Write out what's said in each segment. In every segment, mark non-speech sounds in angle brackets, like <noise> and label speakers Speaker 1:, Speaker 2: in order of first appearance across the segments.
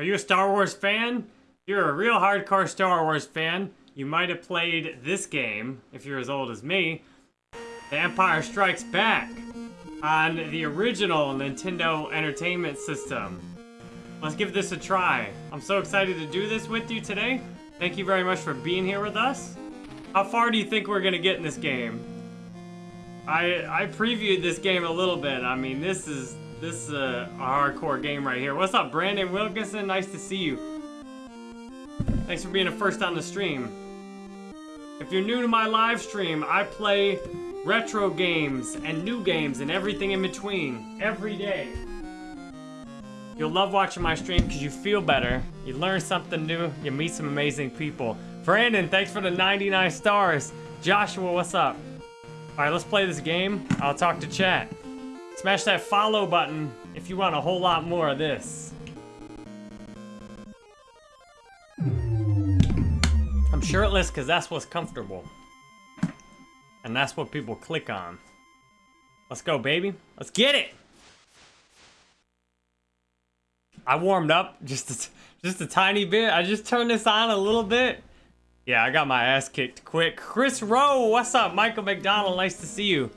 Speaker 1: Are you a Star Wars fan? If you're a real hardcore Star Wars fan, you might have played this game, if you're as old as me, The Empire Strikes Back, on the original Nintendo Entertainment System. Let's give this a try. I'm so excited to do this with you today. Thank you very much for being here with us. How far do you think we're gonna get in this game? I I previewed this game a little bit. I mean, this is this is a, a hardcore game right here. What's up, Brandon Wilkinson? Nice to see you. Thanks for being the first on the stream. If you're new to my live stream, I play retro games and new games and everything in between every day. You'll love watching my stream because you feel better, you learn something new, you meet some amazing people. Brandon, thanks for the 99 stars. Joshua, what's up? All right, let's play this game. I'll talk to chat. Smash that follow button if you want a whole lot more of this. I'm shirtless because that's what's comfortable. And that's what people click on. Let's go, baby. Let's get it! I warmed up just a, just a tiny bit. I just turned this on a little bit. Yeah, I got my ass kicked quick. Chris Rowe, what's up? Michael McDonald, nice to see you.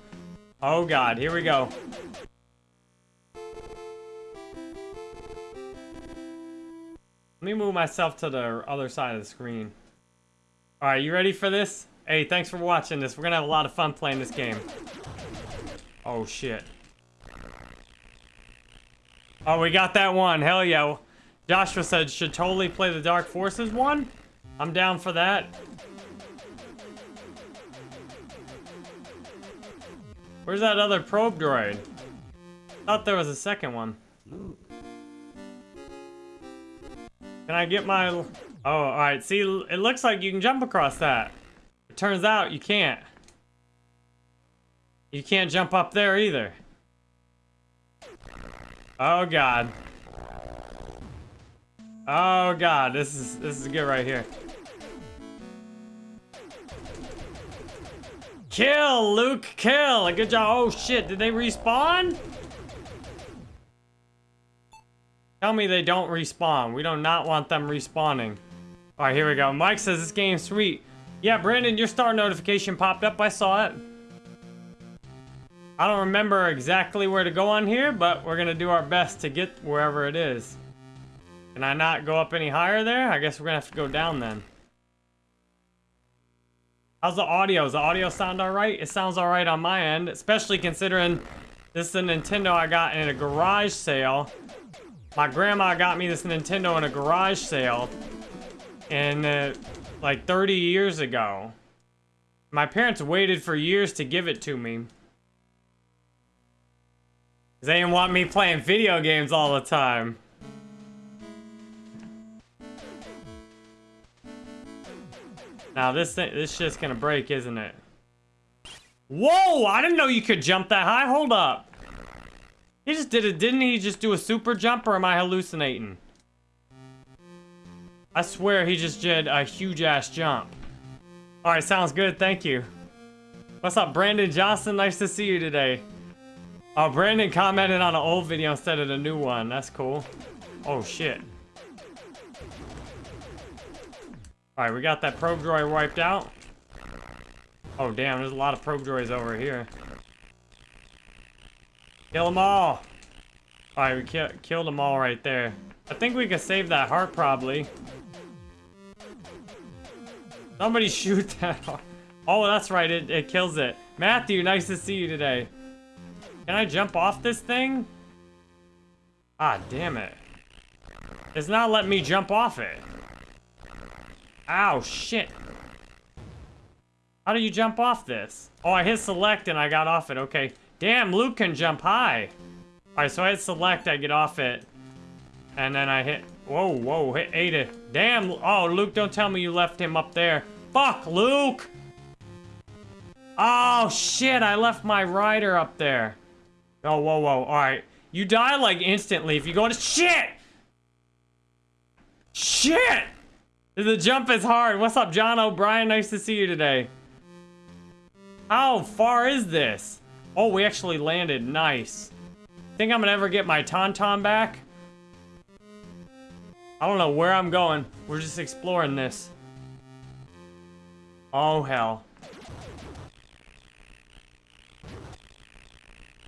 Speaker 1: Oh God, here we go. Let me move myself to the other side of the screen. All right, you ready for this? Hey, thanks for watching this. We're gonna have a lot of fun playing this game. Oh shit. Oh, we got that one. Hell yeah. Joshua said, should totally play the Dark Forces one. I'm down for that. Where's that other probe droid? Thought there was a second one. Can I get my... Oh, alright. See, it looks like you can jump across that. It turns out you can't. You can't jump up there either. Oh god. Oh god, this is this is good right here. Kill, Luke, kill! A good job. Oh shit, did they respawn? Tell me they don't respawn. We do not want them respawning. Alright, here we go. Mike says this game's sweet. Yeah, Brandon, your star notification popped up. I saw it. I don't remember exactly where to go on here, but we're gonna do our best to get wherever it is. Can I not go up any higher there? I guess we're gonna have to go down then. How's the audio? Does the audio sound alright? It sounds alright on my end, especially considering this is a Nintendo I got in a garage sale. My grandma got me this Nintendo in a garage sale. And uh, like 30 years ago. My parents waited for years to give it to me. They didn't want me playing video games all the time. Now this thing, this shit's gonna break, isn't it? Whoa! I didn't know you could jump that high. Hold up. He just did it, didn't he? Just do a super jump, or am I hallucinating? I swear he just did a huge ass jump. All right, sounds good. Thank you. What's up, Brandon Johnson? Nice to see you today. Oh, Brandon commented on an old video instead of the new one. That's cool. Oh, shit. Alright, we got that probe droid wiped out. Oh, damn, there's a lot of probe droids over here. Kill them all! Alright, we ki killed them all right there. I think we can save that heart, probably. Somebody <laughs> shoot that heart. Oh, that's right, it, it kills it. Matthew, nice to see you today. Can I jump off this thing? Ah, damn it. It's not letting me jump off it. Ow, shit. How do you jump off this? Oh, I hit select and I got off it. Okay. Damn, Luke can jump high. Alright, so I hit select, I get off it. And then I hit... Whoa, whoa, hit Ada. Damn, oh, Luke, don't tell me you left him up there. Fuck, Luke! Oh, shit, I left my rider up there. Oh, whoa, whoa. All right. You die, like, instantly if you go to... Shit! Shit! The jump is hard. What's up, John O'Brien? Nice to see you today. How far is this? Oh, we actually landed. Nice. Think I'm gonna ever get my Tauntaun back? I don't know where I'm going. We're just exploring this. Oh, hell.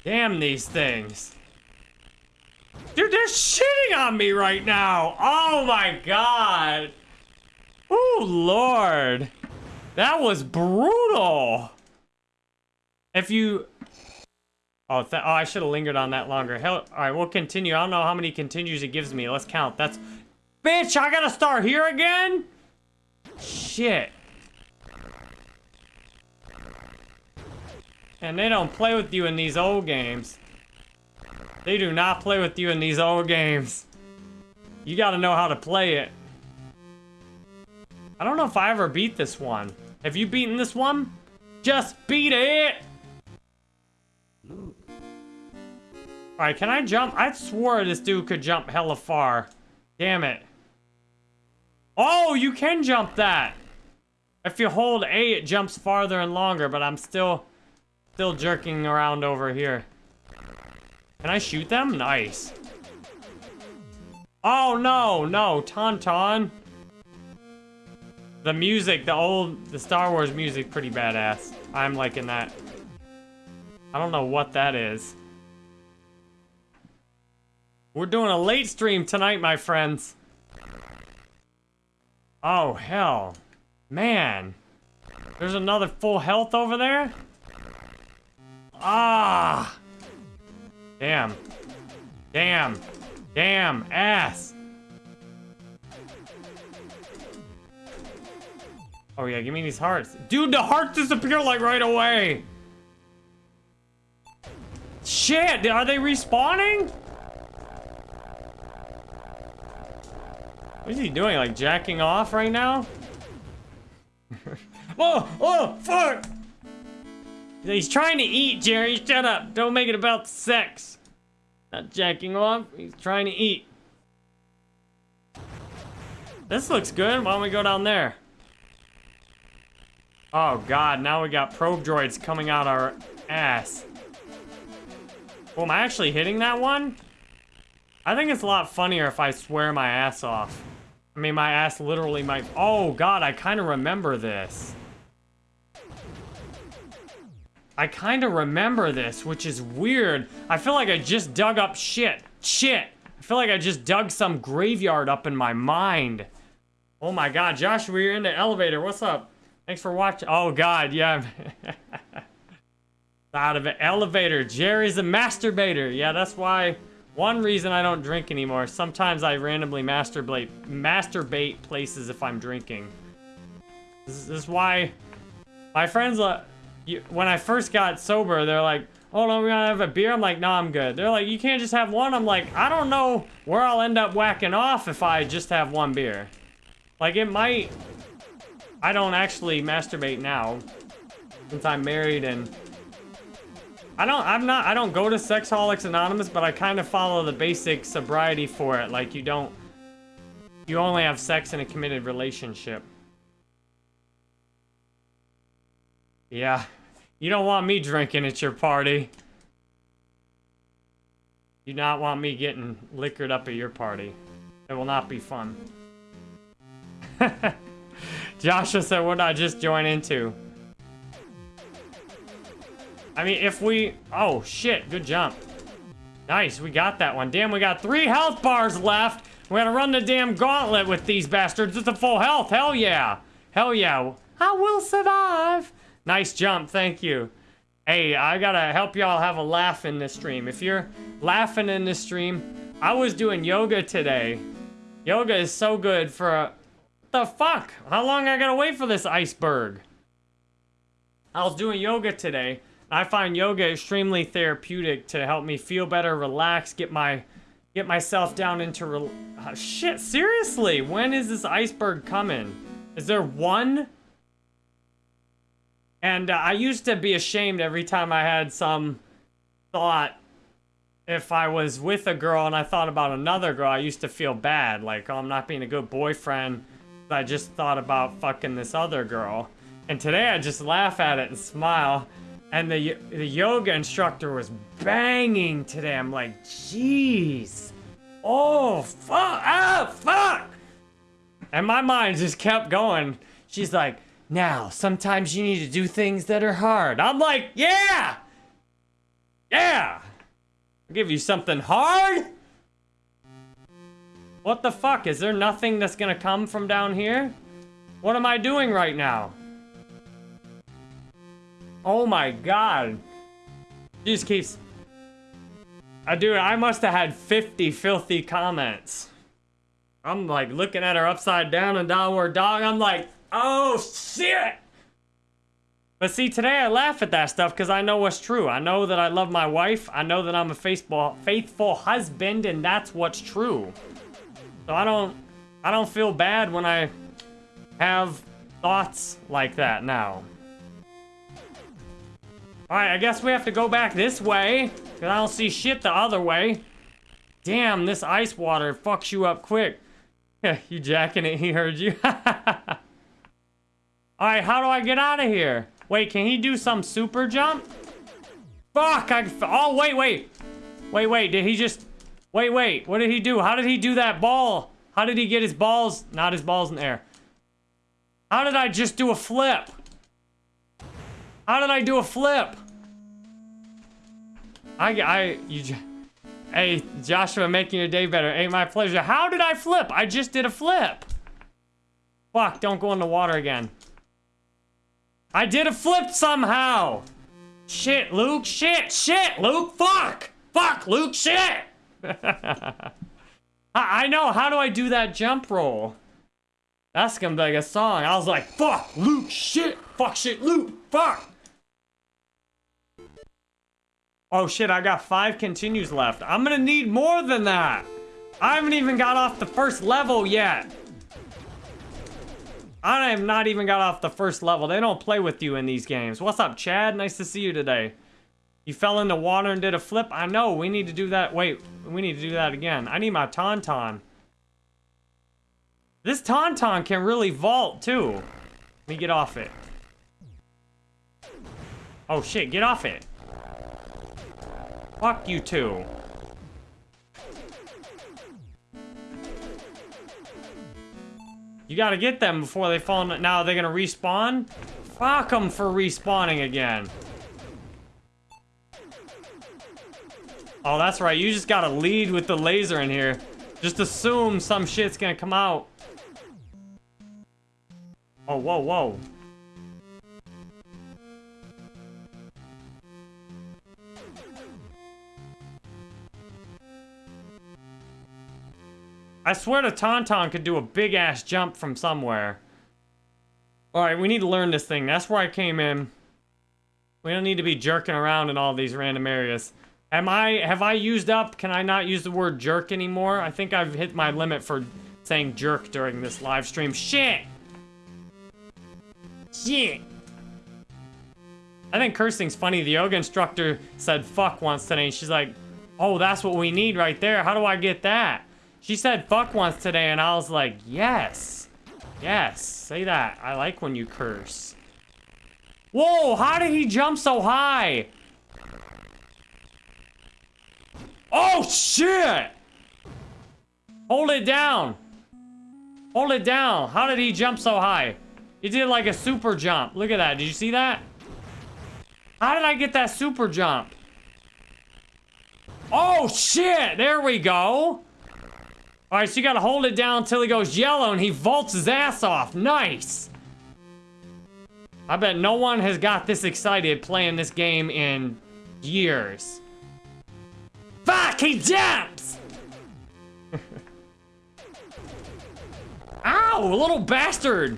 Speaker 1: Damn these things. Dude, they're shitting on me right now. Oh my god. Oh, Lord. That was brutal. If you... Oh, oh I should have lingered on that longer. Hell, all right, we'll continue. I don't know how many continues it gives me. Let's count. That's... Bitch, I gotta start here again? Shit. And they don't play with you in these old games. They do not play with you in these old games. You gotta know how to play it. I don't know if I ever beat this one. Have you beaten this one? Just beat it! Alright, can I jump? I swore this dude could jump hella far. Damn it. Oh, you can jump that. If you hold A, it jumps farther and longer, but I'm still, still jerking around over here. Can I shoot them? Nice. Oh, no, no, Tauntaun. The music, the old, the Star Wars music, pretty badass. I'm liking that. I don't know what that is. We're doing a late stream tonight, my friends. Oh, hell. Man. There's another full health over there? Ah! Damn. Damn. Damn. Ass. Oh yeah, give me these hearts. Dude, the hearts disappear like right away. Shit, are they respawning? What is he doing? Like jacking off right now? <laughs> oh, oh, fuck! He's trying to eat, Jerry. Shut up. Don't make it about sex. Not jacking off. He's trying to eat. This looks good. Why don't we go down there? Oh, God. Now we got probe droids coming out our ass. Oh, am I actually hitting that one? I think it's a lot funnier if I swear my ass off. I mean, my ass literally might... Oh, God, I kind of remember this. I kind of remember this, which is weird. I feel like I just dug up shit. Shit. I feel like I just dug some graveyard up in my mind. Oh my god, Josh, we're in the elevator. What's up? Thanks for watching. Oh god, yeah. <laughs> Out of an elevator. Jerry's a masturbator. Yeah, that's why one reason I don't drink anymore. Sometimes I randomly masturbate masturbate places if I'm drinking. This, is why my friends, uh, when I first got sober, they're like, "Oh no, we gotta have a beer." I'm like, "No, I'm good." They're like, "You can't just have one." I'm like, "I don't know where I'll end up whacking off if I just have one beer." Like it might. I don't actually masturbate now, since I'm married and I don't, I'm not, I don't go to Sexaholics Anonymous, but I kind of follow the basic sobriety for it. Like, you don't, you only have sex in a committed relationship. Yeah, you don't want me drinking at your party. You not want me getting liquored up at your party. It will not be fun. <laughs> Joshua said, what did I just join into? I mean, if we... Oh, shit. Good jump. Nice. We got that one. Damn, we got three health bars left. We gotta run the damn gauntlet with these bastards. It's a full health. Hell yeah. Hell yeah. I will survive. Nice jump. Thank you. Hey, I gotta help y'all have a laugh in this stream. If you're laughing in this stream, I was doing yoga today. Yoga is so good for. The fuck? How long I gotta wait for this iceberg? I was doing yoga today. I find yoga extremely therapeutic to help me feel better, relax, get my get myself down into uh, shit. Seriously, when is this iceberg coming? Is there one? And uh, I used to be ashamed every time I had some thought if I was with a girl and I thought about another girl, I used to feel bad. Like, oh, I'm not being a good boyfriend. I just thought about fucking this other girl. And today I just laugh at it and smile. And the, the yoga instructor was banging today. I'm like, jeez. Oh, fuck. Ah, fuck. And my mind just kept going. She's like, now, sometimes you need to do things that are hard. I'm like, yeah! Yeah! I'll give you something hard? What the fuck? Is there nothing that's gonna come from down here? What am I doing right now? Oh my god. She just keeps... I do. I must have had 50 filthy comments. I'm like looking at her upside down and downward dog. I'm like, oh shit! But see, today I laugh at that stuff because I know what's true. I know that I love my wife. I know that I'm a faithful, faithful husband, and that's what's true. So I don't, I don't feel bad when I have thoughts like that now. Alright, I guess we have to go back this way, because I don't see shit the other way. Damn, this ice water fucks you up quick. <laughs> you jacking it, he heard you. <laughs> Alright, how do I get out of here? Wait, can he do some super jump? Fuck, I... Oh, wait, wait. Wait, wait, did he just... Wait, wait, what did he do? How did he do that ball? How did he get his balls? Not his balls in the air. How did I just do a flip? How did I do a flip? I, I, you, hey, Joshua, making your day better. Ain't my pleasure. How did I flip? I just did a flip. Fuck, don't go in the water again. I did a flip somehow. Shit, Luke, shit, shit, Luke, fuck. Fuck, Luke, shit. <laughs> I know, how do I do that jump roll? That's gonna be like a song. I was like, fuck, Luke, shit, fuck, shit, Luke, fuck. Oh shit, I got five continues left. I'm gonna need more than that. I haven't even got off the first level yet. I have not even got off the first level. They don't play with you in these games. What's up, Chad? Nice to see you today. You fell in the water and did a flip? I know, we need to do that. Wait, we need to do that again. I need my Tauntaun. This Tauntaun can really vault, too. Let me get off it. Oh, shit, get off it. Fuck you two. You gotta get them before they fall. Now they're gonna respawn? Fuck them for respawning again. Oh, that's right. You just gotta lead with the laser in here. Just assume some shit's gonna come out. Oh, whoa, whoa. I swear the Tauntaun could do a big-ass jump from somewhere. Alright, we need to learn this thing. That's where I came in. We don't need to be jerking around in all these random areas. Am I, have I used up, can I not use the word jerk anymore? I think I've hit my limit for saying jerk during this live stream. Shit! Shit! I think cursing's funny. The yoga instructor said fuck once today. She's like, oh, that's what we need right there. How do I get that? She said fuck once today, and I was like, yes. Yes, say that. I like when you curse. Whoa, how did he jump so high? Oh, shit! Hold it down. Hold it down. How did he jump so high? He did like a super jump. Look at that. Did you see that? How did I get that super jump? Oh, shit! There we go. All right, so you gotta hold it down until he goes yellow and he vaults his ass off. Nice. I bet no one has got this excited playing this game in years. Fuck, he jumps! Ow, little bastard!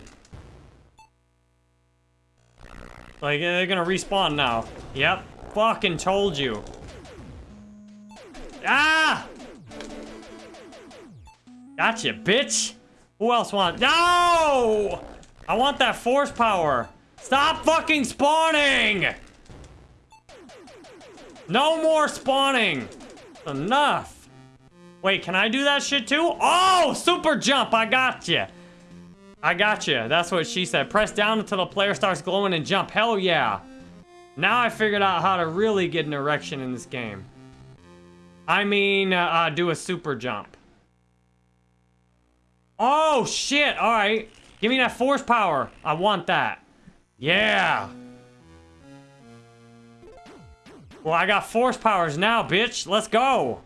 Speaker 1: Like, they're gonna respawn now. Yep, fucking told you. Ah! Gotcha, bitch. Who else wants? No! I want that force power. Stop fucking spawning! No more spawning. Enough. Wait, can I do that shit too? Oh, super jump. I got you. I got you. That's what she said. Press down until the player starts glowing and jump. Hell yeah. Now I figured out how to really get an erection in this game. I mean, uh, uh, do a super jump. Oh, shit. All right. Give me that force power. I want that. Yeah. Well, I got force powers now, bitch. Let's go.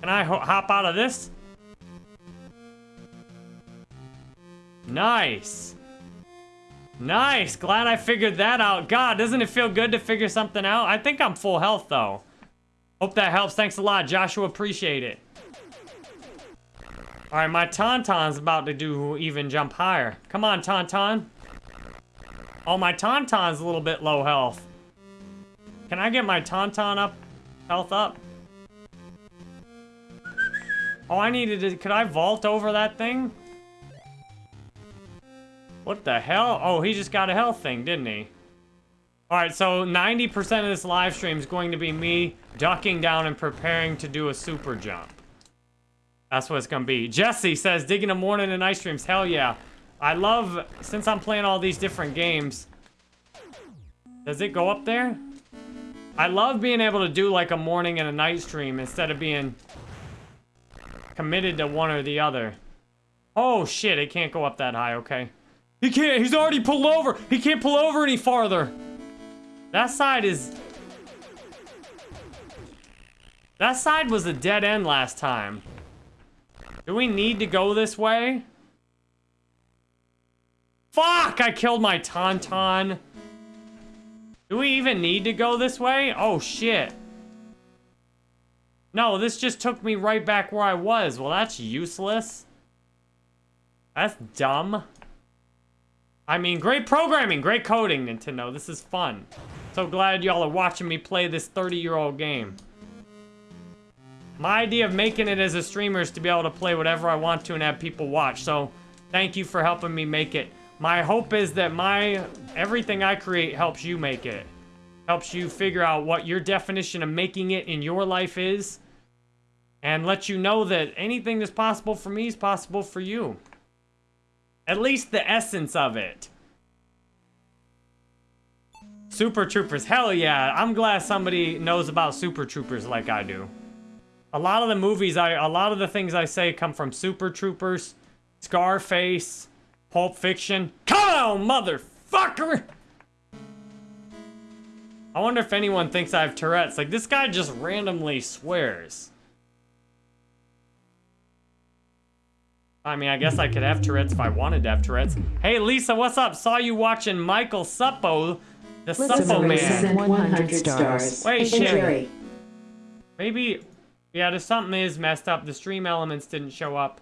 Speaker 1: Can I ho hop out of this? Nice. Nice. Glad I figured that out. God, doesn't it feel good to figure something out? I think I'm full health, though. Hope that helps. Thanks a lot, Joshua. Appreciate it. All right, my Tauntaun's about to do even jump higher. Come on, Tauntaun. Oh, my Tauntaun's a little bit low health. Can I get my Tauntaun up? Health up? Oh, I needed to... Could I vault over that thing? What the hell? Oh, he just got a health thing, didn't he? Alright, so 90% of this live stream is going to be me ducking down and preparing to do a super jump. That's what it's gonna be. Jesse says, digging a morning and ice streams. Hell yeah. I love, since I'm playing all these different games. Does it go up there? I love being able to do like a morning and a night stream instead of being committed to one or the other. Oh shit, it can't go up that high, okay. He can't, he's already pulled over. He can't pull over any farther. That side is... That side was a dead end last time. Do we need to go this way? Fuck! I killed my Tauntaun. Do we even need to go this way? Oh, shit. No, this just took me right back where I was. Well, that's useless. That's dumb. I mean, great programming, great coding, Nintendo. This is fun. So glad y'all are watching me play this 30-year-old game. My idea of making it as a streamer is to be able to play whatever I want to and have people watch. So thank you for helping me make it. My hope is that my everything I create helps you make it. Helps you figure out what your definition of making it in your life is. And let you know that anything that's possible for me is possible for you. At least the essence of it. Super Troopers, hell yeah. I'm glad somebody knows about Super Troopers like I do. A lot of the movies, I, a lot of the things I say come from Super Troopers, Scarface, Pulp Fiction. Come on, motherfucker! I wonder if anyone thinks I have Tourette's. Like, this guy just randomly swears. I mean, I guess I could have Tourette's if I wanted to have Tourette's. Hey, Lisa, what's up? Saw you watching Michael Suppo, the Suppo Man.
Speaker 2: 100 stars.
Speaker 1: Wait, shit. Maybe, yeah, there's something is messed up. The stream elements didn't show up.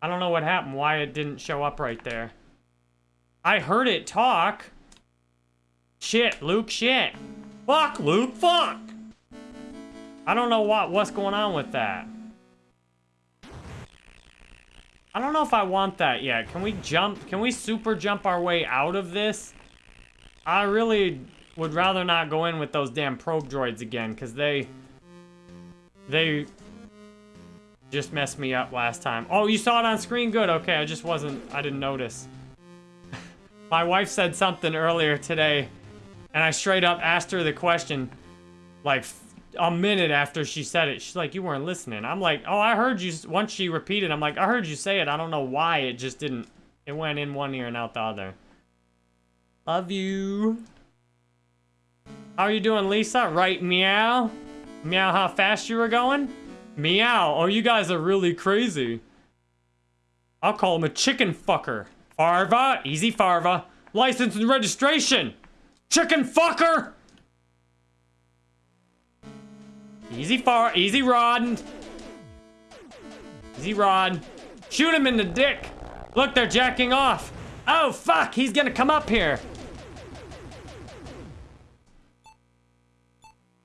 Speaker 1: I don't know what happened, why it didn't show up right there. I heard it talk. Shit, Luke, shit. Fuck, Luke, fuck. I don't know what what's going on with that. I don't know if I want that yet. Can we jump? Can we super jump our way out of this? I really would rather not go in with those damn probe droids again, because they... They... Just messed me up last time. Oh, you saw it on screen? Good, okay, I just wasn't... I didn't notice. <laughs> My wife said something earlier today, and I straight up asked her the question, like, a minute after she said it. She's like, you weren't listening. I'm like, oh, I heard you... Once she repeated, I'm like, I heard you say it. I don't know why it just didn't... It went in one ear and out the other. Love you. How are you doing, Lisa? Right, meow? Meow how fast you were going? Meow. Oh, you guys are really crazy. I'll call him a chicken fucker. Farva, easy Farva. License and registration. Chicken fucker. Easy far, easy Rod. Easy Rod. Shoot him in the dick. Look, they're jacking off. Oh, fuck, he's gonna come up here.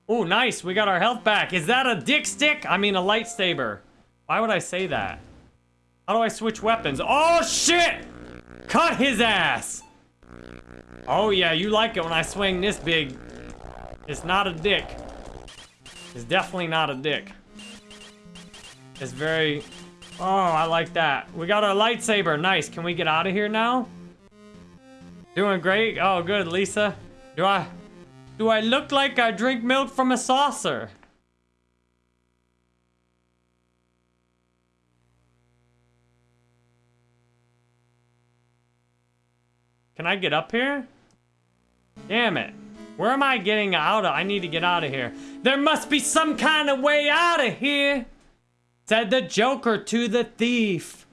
Speaker 1: Oh, nice. We got our health back. Is that a dick stick? I mean, a lightsaber. Why would I say that? How do I switch weapons? Oh, shit! Cut his ass! Oh, yeah, you like it when I swing this big. It's not a dick. It's definitely not a dick. It's very... Oh, I like that. We got our lightsaber. Nice. Can we get out of here now? Doing great? Oh, good, Lisa. Do I... Do I look like I drink milk from a saucer? Can I get up here? Damn it. Where am I getting out of? I need to get out of here. There must be some kind of way out of here, said the Joker to the thief.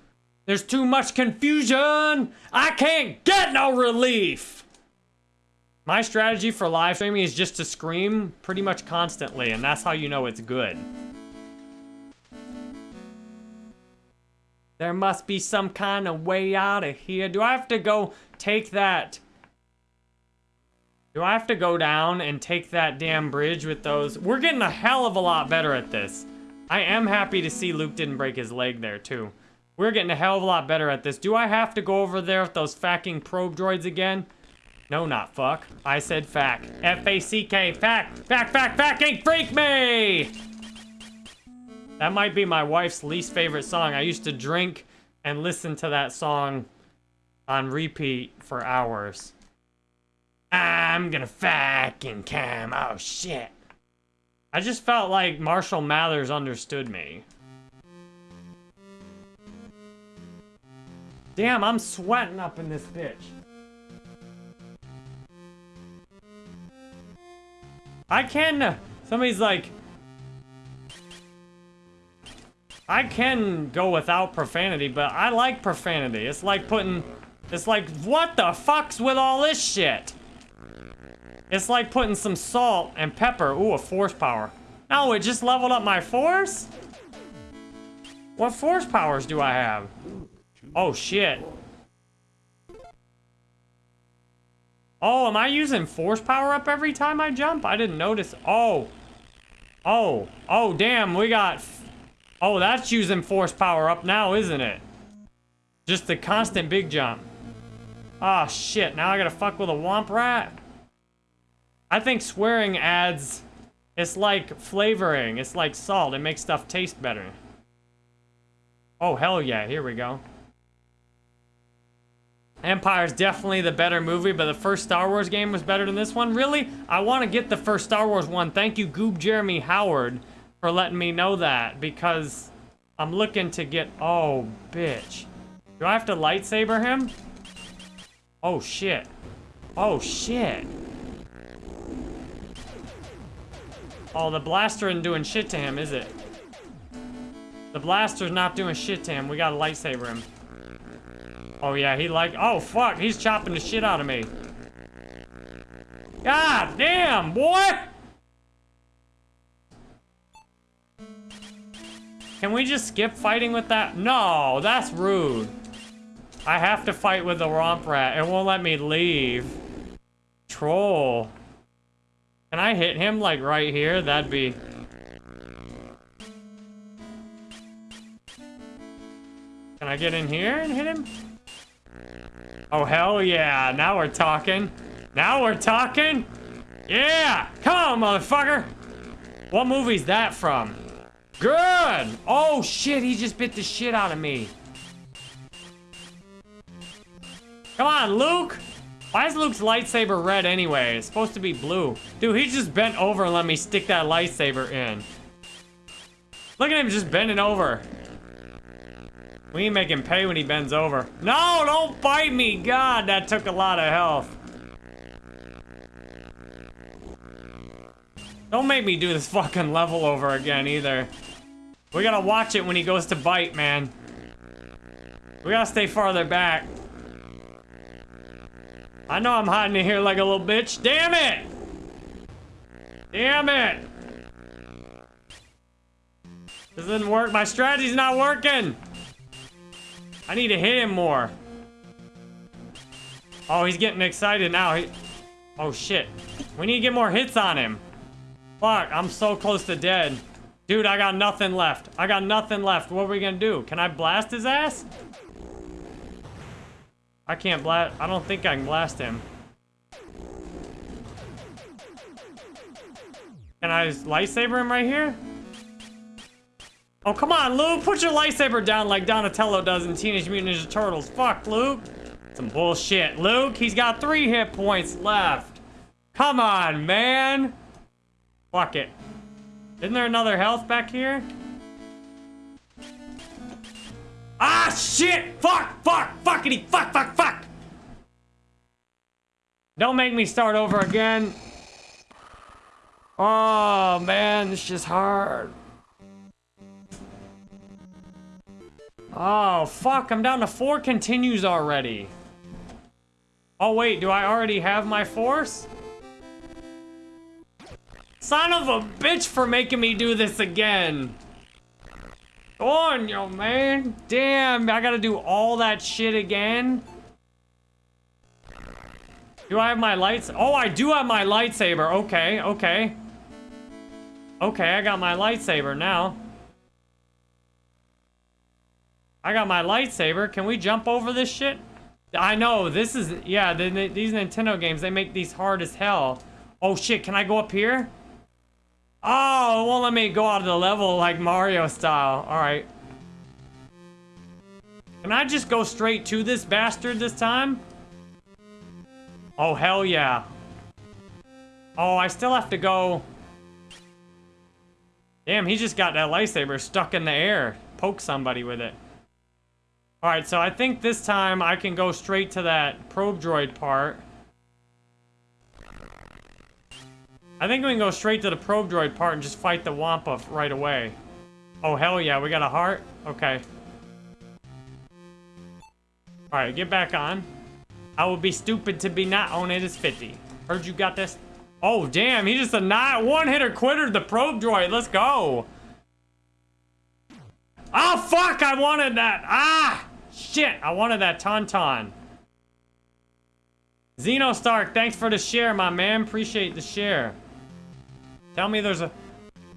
Speaker 1: There's too much confusion. I can't get no relief. My strategy for live streaming is just to scream pretty much constantly, and that's how you know it's good. There must be some kind of way out of here. Do I have to go take that? Do I have to go down and take that damn bridge with those? We're getting a hell of a lot better at this. I am happy to see Luke didn't break his leg there, too. We're getting a hell of a lot better at this. Do I have to go over there with those fucking probe droids again? No, not fuck. I said fack. F-A-C-K. Fack. Fack, fack, fucking freak me! That might be my wife's least favorite song. I used to drink and listen to that song on repeat for hours. I'm gonna fucking come. Oh, shit. I just felt like Marshall Mathers understood me. Damn, I'm sweating up in this bitch. I can... Uh, somebody's like, I can go without profanity, but I like profanity. It's like putting... It's like, what the fuck's with all this shit? It's like putting some salt and pepper. Ooh, a force power. No, it just leveled up my force? What force powers do I have? Oh, shit. Oh, am I using force power up every time I jump? I didn't notice. Oh. Oh. Oh, damn. We got Oh, that's using force power up now, isn't it? Just the constant big jump. Ah, oh, shit. Now I gotta fuck with a womp rat? I think swearing adds... It's like flavoring. It's like salt. It makes stuff taste better. Oh, hell yeah. Here we go. Empire's definitely the better movie, but the first Star Wars game was better than this one. Really? I want to get the first Star Wars one. Thank you, Goob Jeremy Howard for letting me know that because I'm looking to get... Oh, bitch. Do I have to lightsaber him? Oh, shit. Oh, shit. Oh, the blaster isn't doing shit to him, is it? The blaster's not doing shit to him. We gotta lightsaber him. Oh, yeah, he like... Oh, fuck. He's chopping the shit out of me. God damn, boy! Can we just skip fighting with that? No, that's rude. I have to fight with the womp rat. It won't let me leave. Troll. Can I hit him, like, right here? That'd be... Can I get in here and hit him? Oh, hell yeah. Now we're talking. Now we're talking. Yeah! Come on, motherfucker! What movie's that from? Good! Oh, shit, he just bit the shit out of me. Come on, Luke! Why is Luke's lightsaber red anyway? It's supposed to be blue. Dude, he just bent over and let me stick that lightsaber in. Look at him just bending over. We make him pay when he bends over. No, don't bite me! God, that took a lot of health. Don't make me do this fucking level over again either. We gotta watch it when he goes to bite, man. We gotta stay farther back. I know I'm hiding in here like a little bitch. Damn it! Damn it! This doesn't work. My strategy's not working. I need to hit him more. Oh, he's getting excited now. He... Oh, shit. We need to get more hits on him. Fuck, I'm so close to dead. Dude, I got nothing left. I got nothing left. What are we gonna do? Can I blast his ass? I can't blast. I don't think I can blast him. Can I lightsaber him right here? Oh, come on, Luke. Put your lightsaber down like Donatello does in Teenage Mutant Ninja Turtles. Fuck, Luke. Some bullshit. Luke, he's got three hit points left. Come on, man. Fuck it. Isn't there another health back here? Ah, shit! Fuck, fuck, fuckity, fuck, fuck, fuck! Don't make me start over again. Oh, man, this is hard. Oh, fuck, I'm down to four continues already. Oh, wait, do I already have my force? Son of a bitch for making me do this again. Go on, yo, man. Damn, I gotta do all that shit again? Do I have my lights? Oh, I do have my lightsaber. Okay, okay. Okay, I got my lightsaber now. I got my lightsaber. Can we jump over this shit? I know, this is... Yeah, the, the, these Nintendo games, they make these hard as hell. Oh, shit, can I go up here? Oh, it won't let me go out of the level like Mario style. Alright. Can I just go straight to this bastard this time? Oh, hell yeah. Oh, I still have to go... Damn, he just got that lightsaber stuck in the air. Poke somebody with it. Alright, so I think this time I can go straight to that probe droid part. I think we can go straight to the probe droid part and just fight the Wampa right away. Oh, hell yeah, we got a heart? Okay. Alright, get back on. I would be stupid to be not on it as 50. Heard you got this? Oh, damn, he just a not one-hitter quitter the probe droid. Let's go. Oh, fuck, I wanted that. Ah, shit, I wanted that Tauntaun. Zeno Stark, thanks for the share, my man. Appreciate the share. Tell me there's a...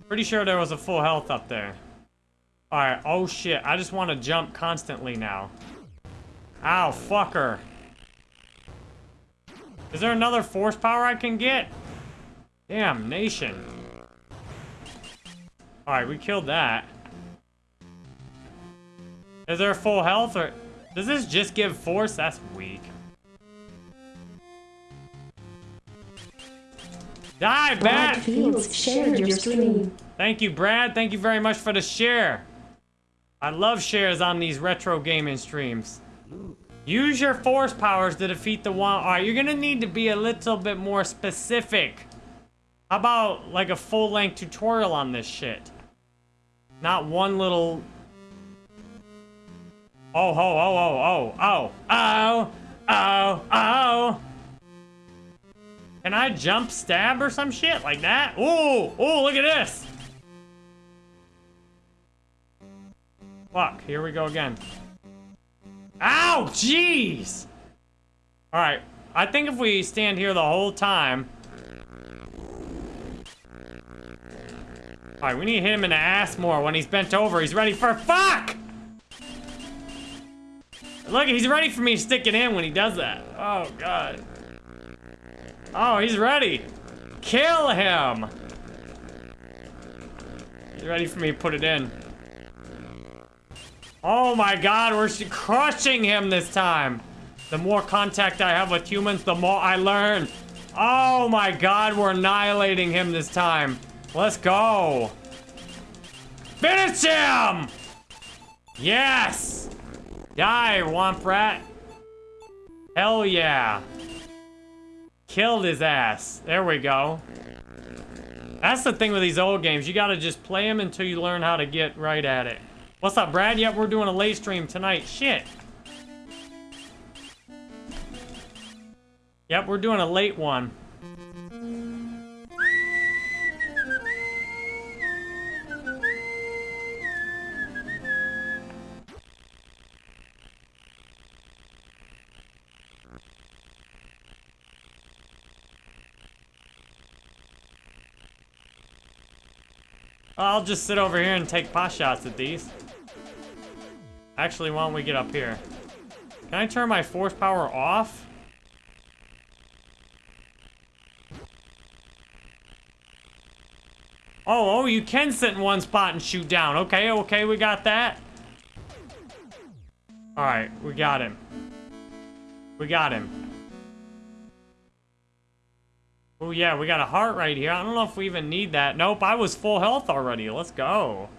Speaker 1: Pretty sure there was a full health up there. Alright, oh shit. I just want to jump constantly now. Ow, fucker. Is there another force power I can get? Damn, nation. Alright, we killed that. Is there full health or... Does this just give force? That's weak. Die, Brad!
Speaker 2: Fields shared your stream.
Speaker 1: Thank you, Brad. Thank you very much for the share. I love shares on these retro gaming streams. Use your force powers to defeat the one. Alright, you're gonna need to be a little bit more specific. How about like a full-length tutorial on this shit? Not one little... Oh, oh, oh, oh, oh, oh, oh, oh, oh. Can I jump stab or some shit like that? Oh, oh, look at this. Fuck, here we go again. Ow, jeez. All right, I think if we stand here the whole time. All right, we need to hit him in the ass more when he's bent over. He's ready for fuck. Look, he's ready for me to stick it in when he does that. Oh, God. Oh, he's ready. Kill him. He's ready for me to put it in. Oh my god, we're crushing him this time. The more contact I have with humans, the more I learn. Oh my god, we're annihilating him this time. Let's go. Finish him! Yes! Die, Womp Rat. Hell yeah. Killed his ass. There we go. That's the thing with these old games. You gotta just play them until you learn how to get right at it. What's up, Brad? Yep, we're doing a late stream tonight. Shit. Yep, we're doing a late one. I'll just sit over here and take pot shots at these. Actually, why don't we get up here? Can I turn my force power off? Oh, oh, you can sit in one spot and shoot down. Okay, okay, we got that. Alright, we got him. We got him. Oh, yeah, we got a heart right here. I don't know if we even need that. Nope, I was full health already. Let's go.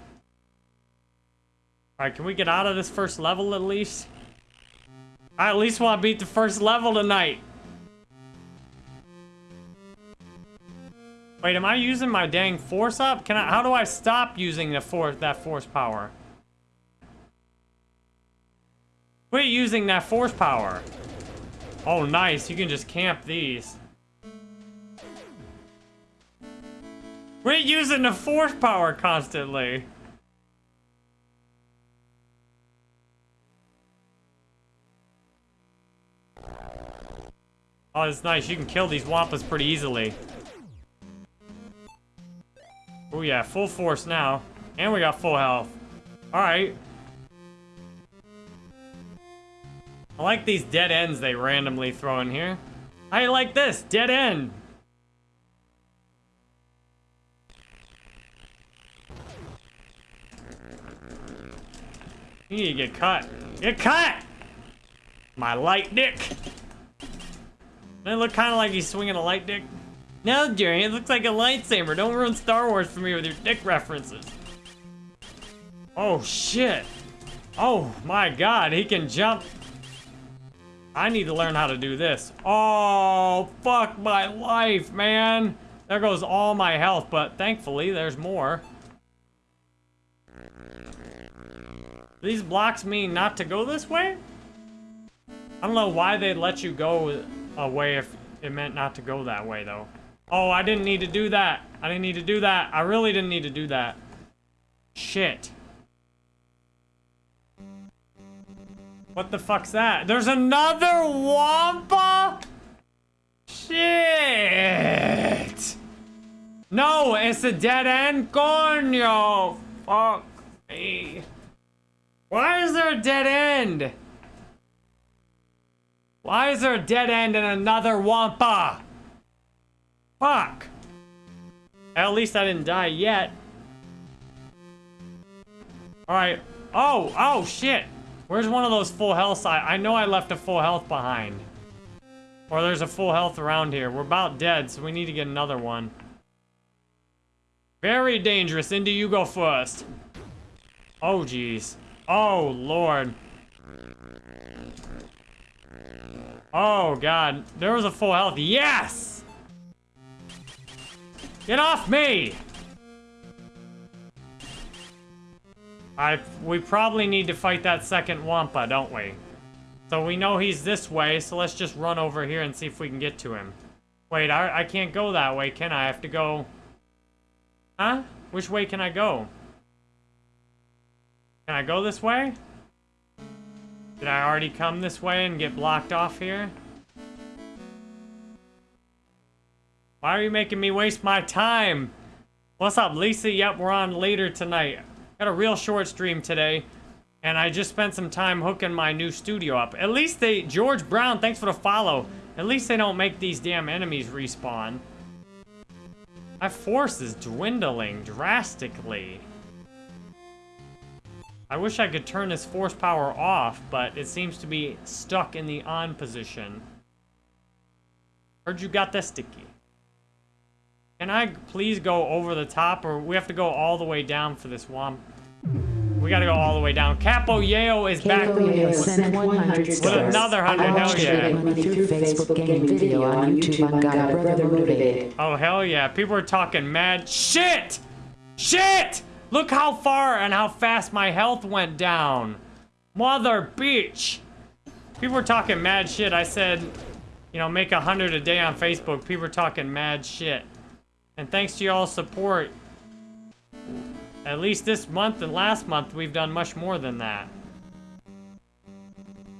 Speaker 1: Alright, can we get out of this first level at least? I at least want to beat the first level tonight. Wait, am I using my dang force up? Can I, how do I stop using the force, that force power? Quit using that force power. Oh, nice. You can just camp these. Quit using the force power constantly. Oh, it's nice. You can kill these Wampas pretty easily. Oh yeah, full force now. And we got full health. Alright. I like these dead ends they randomly throw in here. I like this, dead end. You need to get cut. Get cut! My light dick. Doesn't it look kind of like he's swinging a light dick? No, Jerry, it looks like a lightsaber. Don't ruin Star Wars for me with your dick references. Oh, shit. Oh, my God. He can jump. I need to learn how to do this. Oh, fuck my life, man. There goes all my health, but thankfully, there's more. These blocks mean not to go this way? I don't know why they'd let you go away if it meant not to go that way, though. Oh, I didn't need to do that. I didn't need to do that. I really didn't need to do that. Shit. What the fuck's that? There's another Wampa? Shit. No, it's a dead end. Coño. Fuck me. Why is there a dead end? Why is there a dead end and another Wampa? Fuck. At least I didn't die yet. Alright. Oh, oh, shit. Where's one of those full health I, I know I left a full health behind. Or there's a full health around here. We're about dead, so we need to get another one. Very dangerous. Indy, you go first. Oh, jeez. Oh, Lord. Oh, God. There was a full health. Yes! Get off me! I, we probably need to fight that second Wampa, don't we? So we know he's this way, so let's just run over here and see if we can get to him. Wait, I, I can't go that way, can I? I have to go... Huh? Which way can I go? Can I go this way? Did I already come this way and get blocked off here? Why are you making me waste my time? What's up, Lisa? Yep, we're on later tonight. Got a real short stream today. And I just spent some time hooking my new studio up. At least they... George Brown, thanks for the follow. At least they don't make these damn enemies respawn. My force is dwindling drastically. I wish I could turn this force power off, but it seems to be stuck in the on position. Heard you got that sticky. Can I please go over the top, or we have to go all the way down for this one? We gotta go all the way down. Capo Yeo is back
Speaker 2: Yeo sent 100
Speaker 1: with another 100,
Speaker 2: I
Speaker 1: hell yeah.
Speaker 2: it through Facebook game video on YouTube on Got a Brother Motivated.
Speaker 1: Oh, hell yeah. People are talking mad shit! Shit! Look how far and how fast my health went down. Mother bitch. People were talking mad shit. I said, you know, make a hundred a day on Facebook. People were talking mad shit. And thanks to y'all's support, at least this month and last month, we've done much more than that.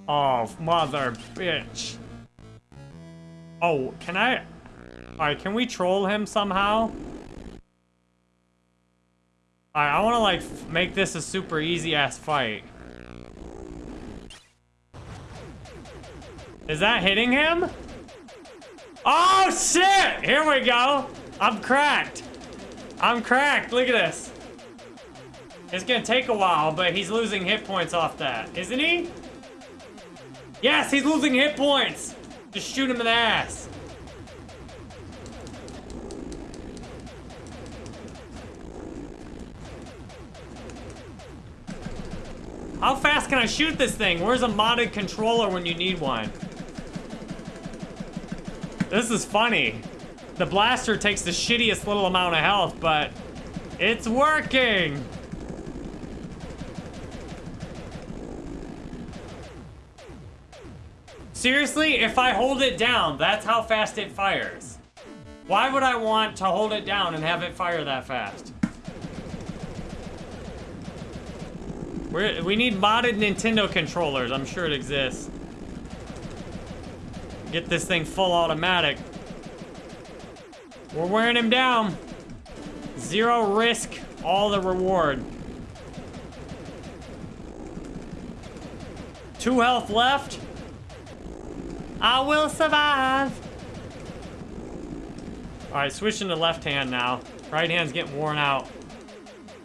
Speaker 1: Oh, mother bitch. Oh, can I... Alright, can we troll him somehow? Alright, I want to, like, make this a super easy-ass fight. Is that hitting him? Oh, shit! Here we go! I'm cracked. I'm cracked. Look at this. It's gonna take a while, but he's losing hit points off that. Isn't he? Yes, he's losing hit points! Just shoot him in the ass. How fast can I shoot this thing? Where's a modded controller when you need one? This is funny. The blaster takes the shittiest little amount of health, but it's working. Seriously, if I hold it down, that's how fast it fires. Why would I want to hold it down and have it fire that fast? We're, we need modded Nintendo controllers. I'm sure it exists. Get this thing full automatic. We're wearing him down. Zero risk, all the reward. Two health left. I will survive. All right, switching to left hand now. Right hand's getting worn out.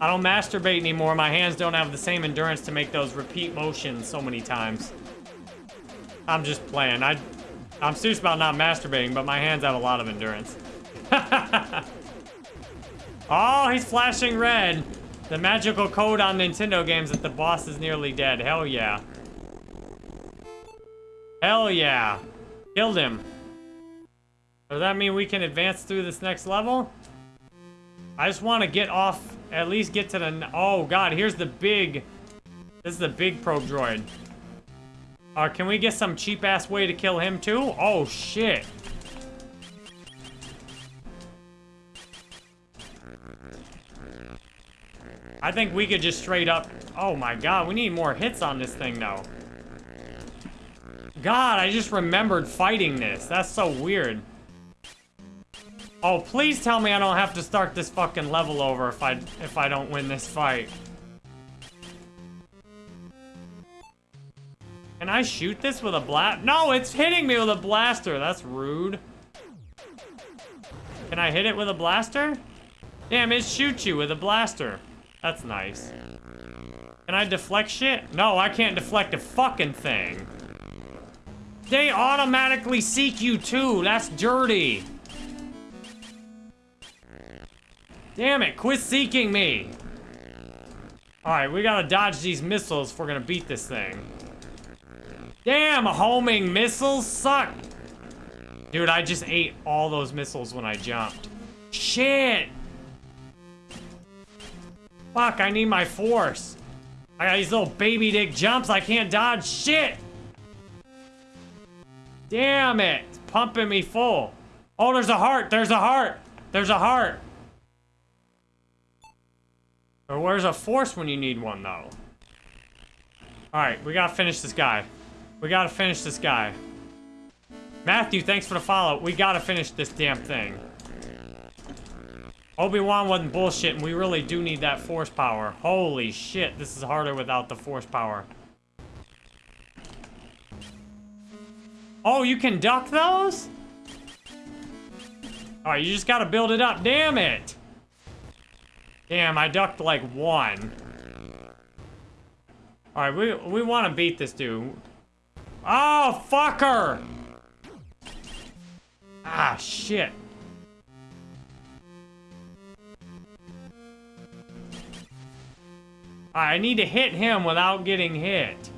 Speaker 1: I don't masturbate anymore. My hands don't have the same endurance to make those repeat motions so many times. I'm just playing. I, I'm serious about not masturbating, but my hands have a lot of endurance. <laughs> oh, he's flashing red. The magical code on Nintendo games that the boss is nearly dead. Hell yeah. Hell yeah. Killed him. Does that mean we can advance through this next level? I just want to get off, at least get to the... Oh, God, here's the big... This is the big probe droid. Uh, can we get some cheap-ass way to kill him, too? Oh, shit. I think we could just straight up... Oh, my God, we need more hits on this thing, though. God, I just remembered fighting this. That's so weird. Oh, please tell me I don't have to start this fucking level over if I if I don't win this fight. Can I shoot this with a blast? No, it's hitting me with a blaster. That's rude. Can I hit it with a blaster? Damn, it shoots you with a blaster. That's nice. Can I deflect shit? No, I can't deflect a fucking thing. They automatically seek you too. That's dirty. Damn it, quit seeking me. Alright, we gotta dodge these missiles if we're gonna beat this thing. Damn, homing missiles suck. Dude, I just ate all those missiles when I jumped. Shit! Fuck, I need my force. I got these little baby dick jumps, I can't dodge shit! Damn it! It's pumping me full. Oh, there's a heart! There's a heart! There's a heart! Or where's a force when you need one, though? Alright, we gotta finish this guy. We gotta finish this guy. Matthew, thanks for the follow. We gotta finish this damn thing. Obi-Wan wasn't bullshit, and we really do need that force power. Holy shit, this is harder without the force power. Oh, you can duck those? Alright, you just gotta build it up. Damn it! Damn, I ducked like one. Alright, we, we want to beat this dude. Oh, fucker! Ah, shit. I need to hit him without getting hit.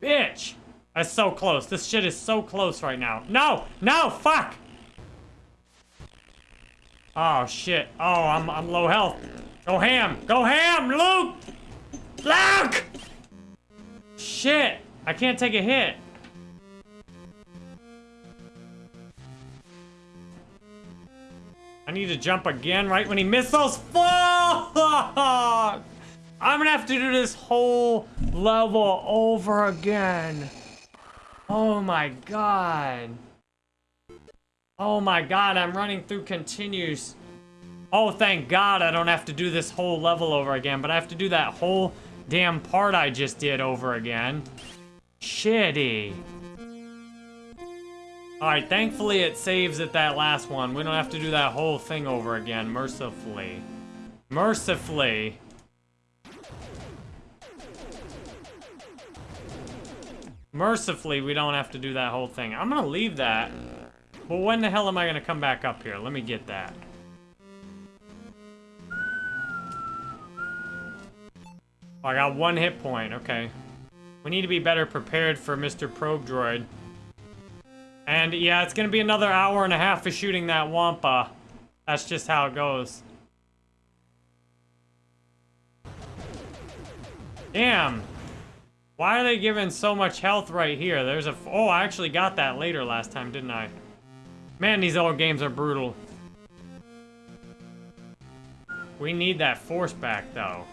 Speaker 1: Bitch! That's so close. This shit is so close right now. No! No! Fuck! Oh, shit. Oh, I'm, I'm low health. Go ham! Go ham, Luke! Luke! Shit! I can't take a hit. I need to jump again right when he missiles. Fuck! I'm gonna have to do this whole level over again. Oh my god. Oh my god, I'm running through continues. Oh, thank god I don't have to do this whole level over again, but I have to do that whole damn part I just did over again. Shitty. Alright, thankfully it saves at that last one. We don't have to do that whole thing over again, mercifully. Mercifully. Mercifully, we don't have to do that whole thing. I'm gonna leave that. But when the hell am I gonna come back up here? Let me get that. Oh, I got one hit point, okay. We need to be better prepared for Mr. Probe Droid. And yeah, it's gonna be another hour and a half of shooting that Wampa. That's just how it goes. Damn. Why are they giving so much health right here? There's a... Oh, I actually got that later last time, didn't I? Man, these old games are brutal. We need that force back, though.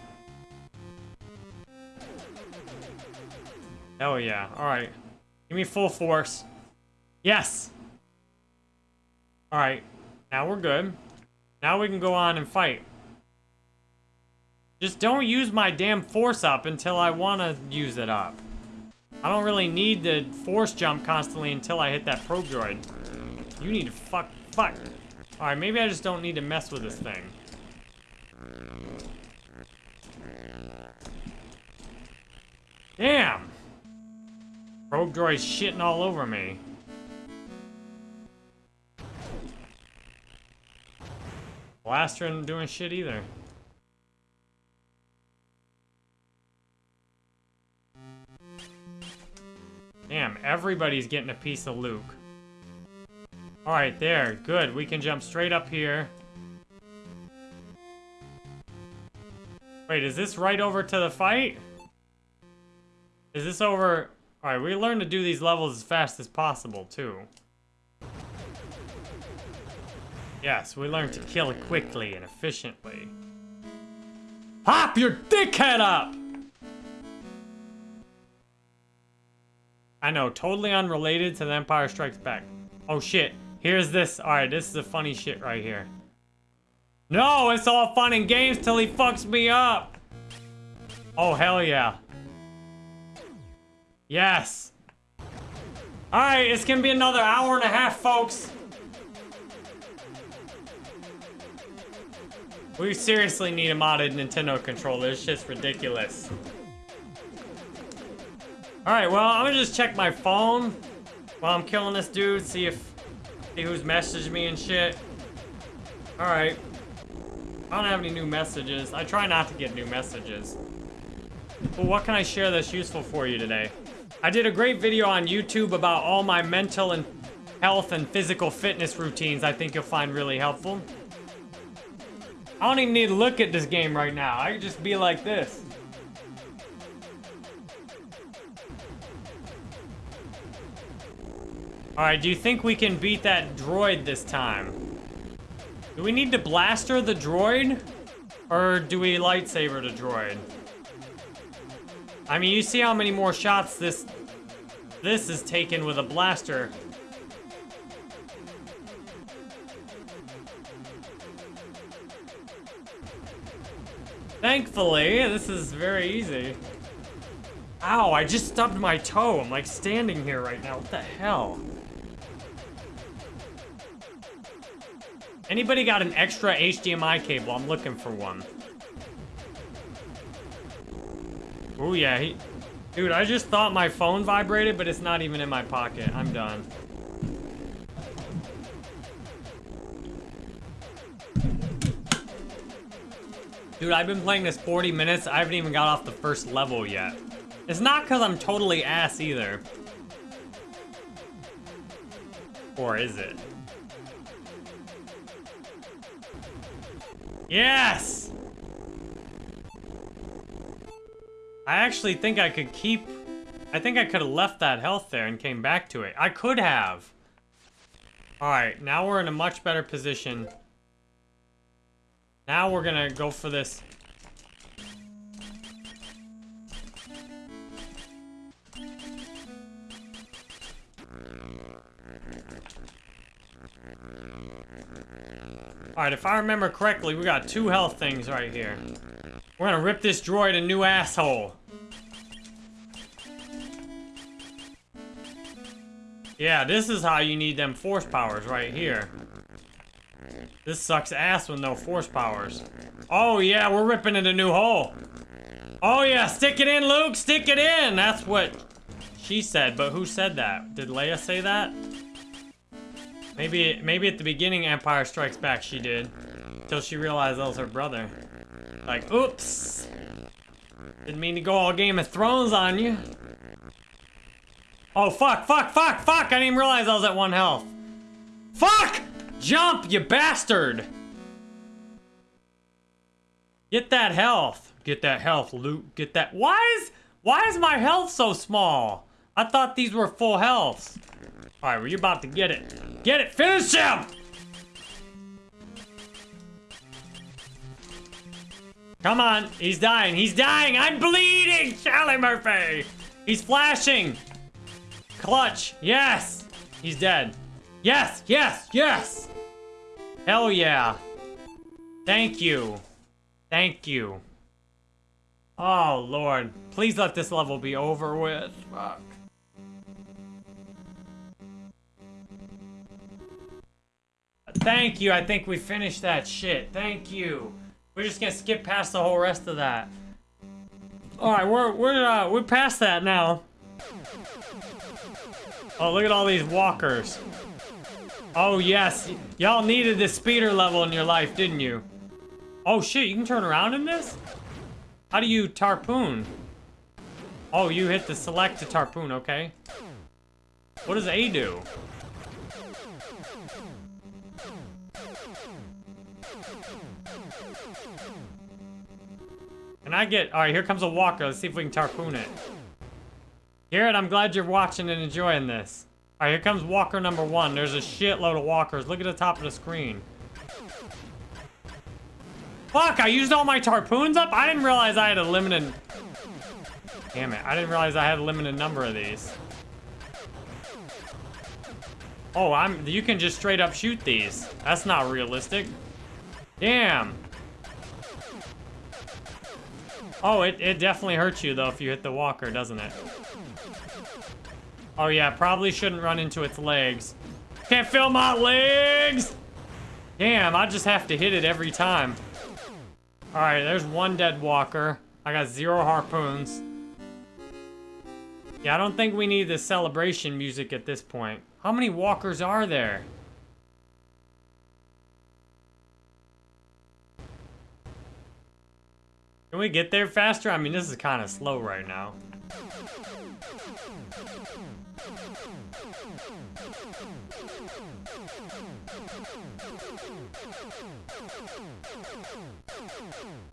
Speaker 1: Hell yeah. Alright. Give me full force. Yes! Alright. Now we're good. Now we can go on and fight. Just don't use my damn force up until I want to use it up. I don't really need the force jump constantly until I hit that probe droid. You need to fuck, fuck. Alright, maybe I just don't need to mess with this thing. Damn! Probe droid's shitting all over me. Blaster isn't doing shit either. Damn, everybody's getting a piece of Luke. Alright, there. Good. We can jump straight up here. Wait, is this right over to the fight? Is this over... Alright, we learn to do these levels as fast as possible, too. Yes, we learn to kill quickly and efficiently. Hop your dickhead up! I know, totally unrelated to The Empire Strikes Back. Oh shit, here's this. Alright, this is the funny shit right here. No, it's all fun and games till he fucks me up! Oh, hell yeah. Yes! Alright, it's gonna be another hour and a half, folks. We seriously need a modded Nintendo controller. It's just ridiculous. Alright, well, I'm gonna just check my phone while I'm killing this dude, see if see who's messaged me and shit. Alright. I don't have any new messages. I try not to get new messages. But what can I share that's useful for you today? I did a great video on YouTube about all my mental and health and physical fitness routines I think you'll find really helpful. I don't even need to look at this game right now. I can just be like this. Alright, do you think we can beat that droid this time? Do we need to blaster the droid? Or do we lightsaber the droid? I mean, you see how many more shots this this is taken with a blaster. Thankfully, this is very easy. Ow, I just stubbed my toe. I'm like standing here right now. What the hell? Anybody got an extra HDMI cable? I'm looking for one. Oh yeah, he... Dude, I just thought my phone vibrated, but it's not even in my pocket. I'm done. Dude, I've been playing this 40 minutes. I haven't even got off the first level yet. It's not because I'm totally ass either. Or is it? Yes! I actually think I could keep... I think I could have left that health there and came back to it. I could have. Alright, now we're in a much better position. Now we're gonna go for this. Alright, if I remember correctly, we got two health things right here. We're gonna rip this droid a new asshole. Yeah, this is how you need them force powers right here. This sucks ass with no force powers. Oh yeah, we're ripping it a new hole. Oh yeah, stick it in, Luke, stick it in! That's what she said, but who said that? Did Leia say that? Maybe, maybe at the beginning Empire Strikes Back she did. Until she realized that was her brother. Like, oops. Didn't mean to go all Game of Thrones on you. Oh, fuck, fuck, fuck, fuck! I didn't even realize I was at one health. Fuck! Jump, you bastard! Get that health. Get that health, Luke. Get that. Why is why is my health so small? I thought these were full healths. All right, well, you're about to get it. Get it. Finish him. Come on. He's dying. He's dying. I'm bleeding. Charlie Murphy. He's flashing. Clutch. Yes. He's dead. Yes. Yes. Yes. Hell yeah. Thank you. Thank you. Oh, Lord. Please let this level be over with. Fuck. Thank you. I think we finished that shit. Thank you. We're just gonna skip past the whole rest of that. Alright, we're, we're, uh, we're past that now. Oh, look at all these walkers. Oh, yes. Y'all needed this speeder level in your life, didn't you? Oh, shit, you can turn around in this? How do you harpoon? Oh, you hit the select to harpoon, okay. What does A do? Can I get... Alright, here comes a walker. Let's see if we can harpoon it. Garrett, I'm glad you're watching and enjoying this. Alright, here comes walker number one. There's a shitload of walkers. Look at the top of the screen. Fuck, I used all my harpoons up? I didn't realize I had a limited... Damn it, I didn't realize I had a limited number of these. Oh, I'm... You can just straight up shoot these. That's not realistic. Damn. Oh, it, it definitely hurts you, though, if you hit the walker, doesn't it? Oh, yeah, probably shouldn't run into its legs. Can't feel my legs! Damn, I just have to hit it every time. Alright, there's one dead walker. I got zero harpoons. Yeah, I don't think we need the celebration music at this point. How many walkers are there? Can we get there faster? I mean, this is kind of slow right now.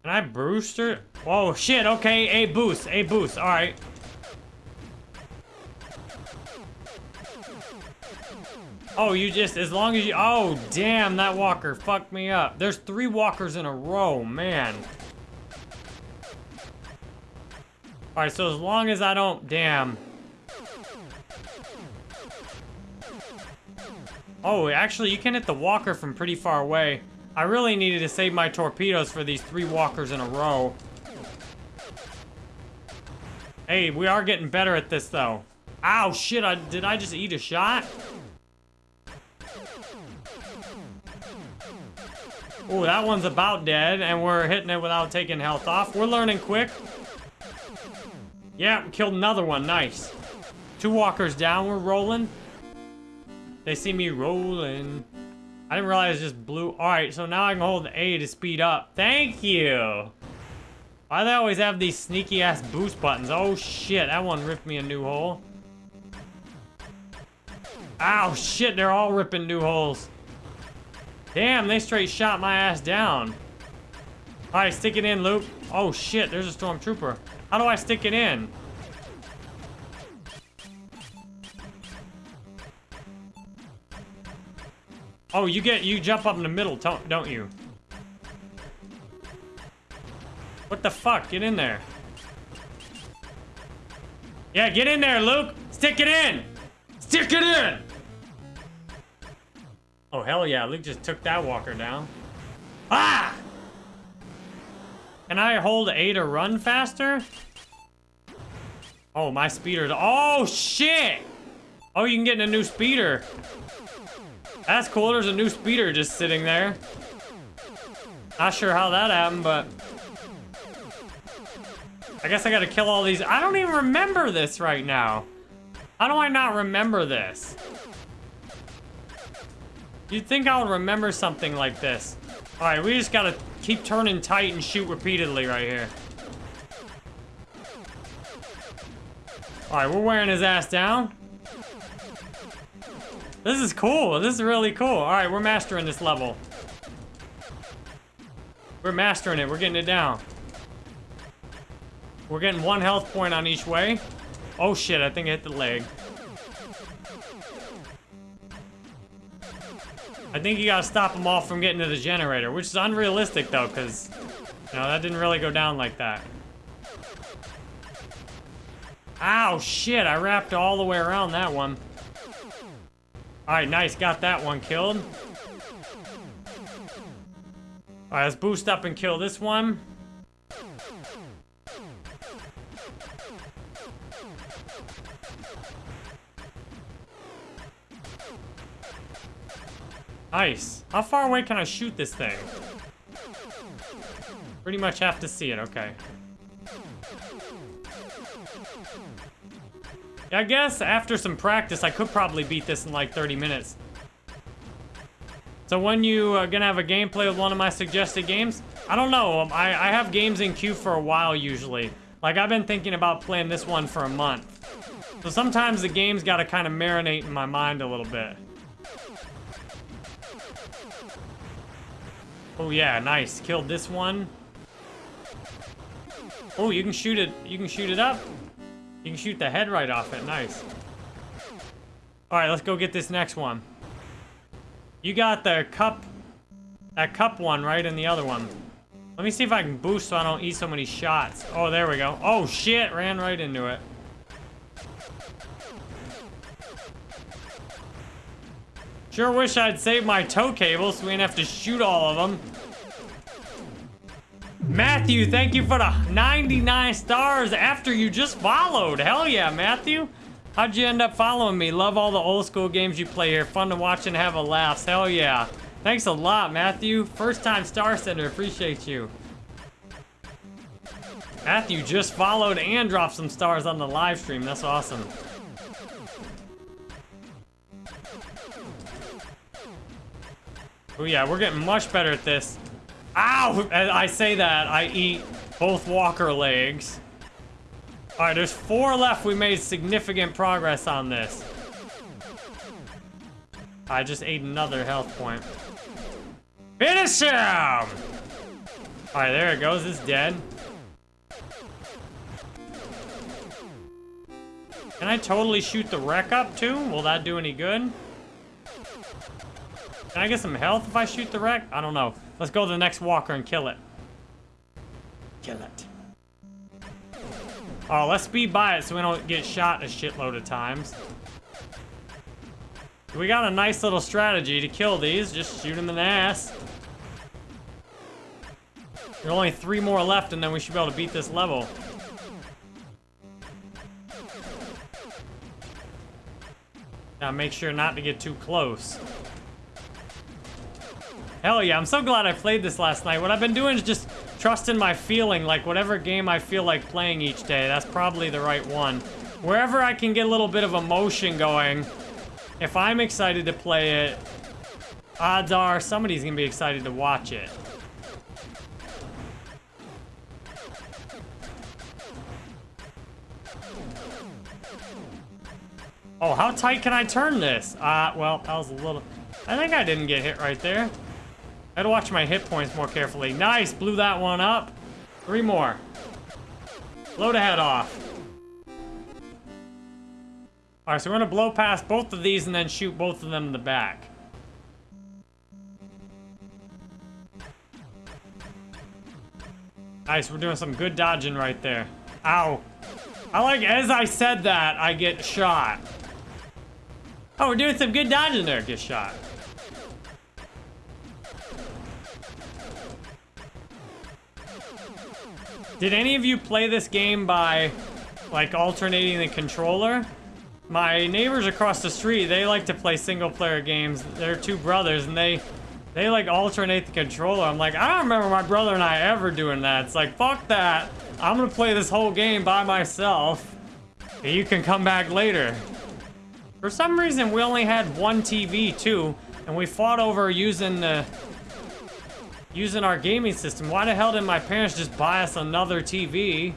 Speaker 1: Can I her? Oh, shit, okay, a boost, a boost, alright. Oh, you just, as long as you, oh, damn, that walker fucked me up. There's three walkers in a row, man. Alright, so as long as I don't... Damn. Oh, actually, you can hit the walker from pretty far away. I really needed to save my torpedoes for these three walkers in a row. Hey, we are getting better at this, though. Ow, shit, I, did I just eat a shot? Oh, that one's about dead, and we're hitting it without taking health off. We're learning quick. Yeah, killed another one. Nice. Two walkers down. We're rolling. They see me rolling. I didn't realize it just blew. Alright, so now I can hold A to speed up. Thank you! Why they always have these sneaky ass boost buttons? Oh shit, that one ripped me a new hole. Ow, shit, they're all ripping new holes. Damn, they straight shot my ass down. Alright, stick it in, Luke. Oh shit, there's a stormtrooper. How do I stick it in? Oh, you get, you jump up in the middle, don't you? What the fuck? Get in there. Yeah, get in there, Luke. Stick it in. Stick it in. Oh, hell yeah. Luke just took that walker down. Ah! Can I hold A to run faster? Oh, my speeder's... Oh, shit! Oh, you can get in a new speeder. That's cool. There's a new speeder just sitting there. Not sure how that happened, but... I guess I gotta kill all these. I don't even remember this right now. How do I not remember this? You'd think I would remember something like this. Alright, we just gotta keep turning tight and shoot repeatedly right here. Alright, we're wearing his ass down. This is cool. This is really cool. All right, we're mastering this level. We're mastering it. We're getting it down. We're getting one health point on each way. Oh shit, I think I hit the leg. I think you gotta stop them all from getting to the generator, which is unrealistic though, because, you know, that didn't really go down like that. Ow, shit, I wrapped all the way around that one. Alright, nice, got that one killed. Alright, let's boost up and kill this one. Nice. How far away can I shoot this thing? Pretty much have to see it, okay. I guess after some practice, I could probably beat this in like 30 minutes. So when you are gonna have a gameplay with one of my suggested games? I don't know, um, I, I have games in queue for a while usually. Like I've been thinking about playing this one for a month. So sometimes the game's gotta kind of marinate in my mind a little bit. Oh yeah, nice. Killed this one. Oh, you can shoot it. You can shoot it up. You can shoot the head right off it. Nice. All right, let's go get this next one. You got the cup, that cup one, right? And the other one. Let me see if I can boost so I don't eat so many shots. Oh, there we go. Oh, shit. Ran right into it. Sure wish I'd saved my tow cable so we didn't have to shoot all of them. Matthew, thank you for the 99 stars after you just followed. Hell yeah, Matthew. How'd you end up following me? Love all the old school games you play here. Fun to watch and have a laugh. Hell yeah. Thanks a lot, Matthew. First time star sender. Appreciate you. Matthew just followed and dropped some stars on the live stream. That's awesome. Oh yeah, we're getting much better at this. Ow! I say that, I eat both walker legs. Alright, there's four left. We made significant progress on this. I just ate another health point. Finish him! Alright, there it goes. It's dead. Can I totally shoot the wreck up too? Will that do any good? Can I get some health if I shoot the wreck? I don't know. Let's go to the next walker and kill it. Kill it. Oh, let's speed by it so we don't get shot a shitload of times. We got a nice little strategy to kill these. Just shoot them in the ass. There are only three more left and then we should be able to beat this level. Now make sure not to get too close. Hell yeah, I'm so glad I played this last night. What I've been doing is just trusting my feeling, like whatever game I feel like playing each day, that's probably the right one. Wherever I can get a little bit of emotion going, if I'm excited to play it, odds are somebody's gonna be excited to watch it. Oh, how tight can I turn this? Uh, well, that was a little... I think I didn't get hit right there. I gotta watch my hit points more carefully. Nice, blew that one up. Three more. Blow the head off. All right, so we're gonna blow past both of these and then shoot both of them in the back. Nice, we're doing some good dodging right there. Ow. I like, as I said that, I get shot. Oh, we're doing some good dodging there, get shot. Did any of you play this game by, like, alternating the controller? My neighbors across the street, they like to play single-player games. They're two brothers, and they, they, like, alternate the controller. I'm like, I don't remember my brother and I ever doing that. It's like, fuck that. I'm gonna play this whole game by myself. You can come back later. For some reason, we only had one TV, too, and we fought over using the using our gaming system. Why the hell did my parents just buy us another TV?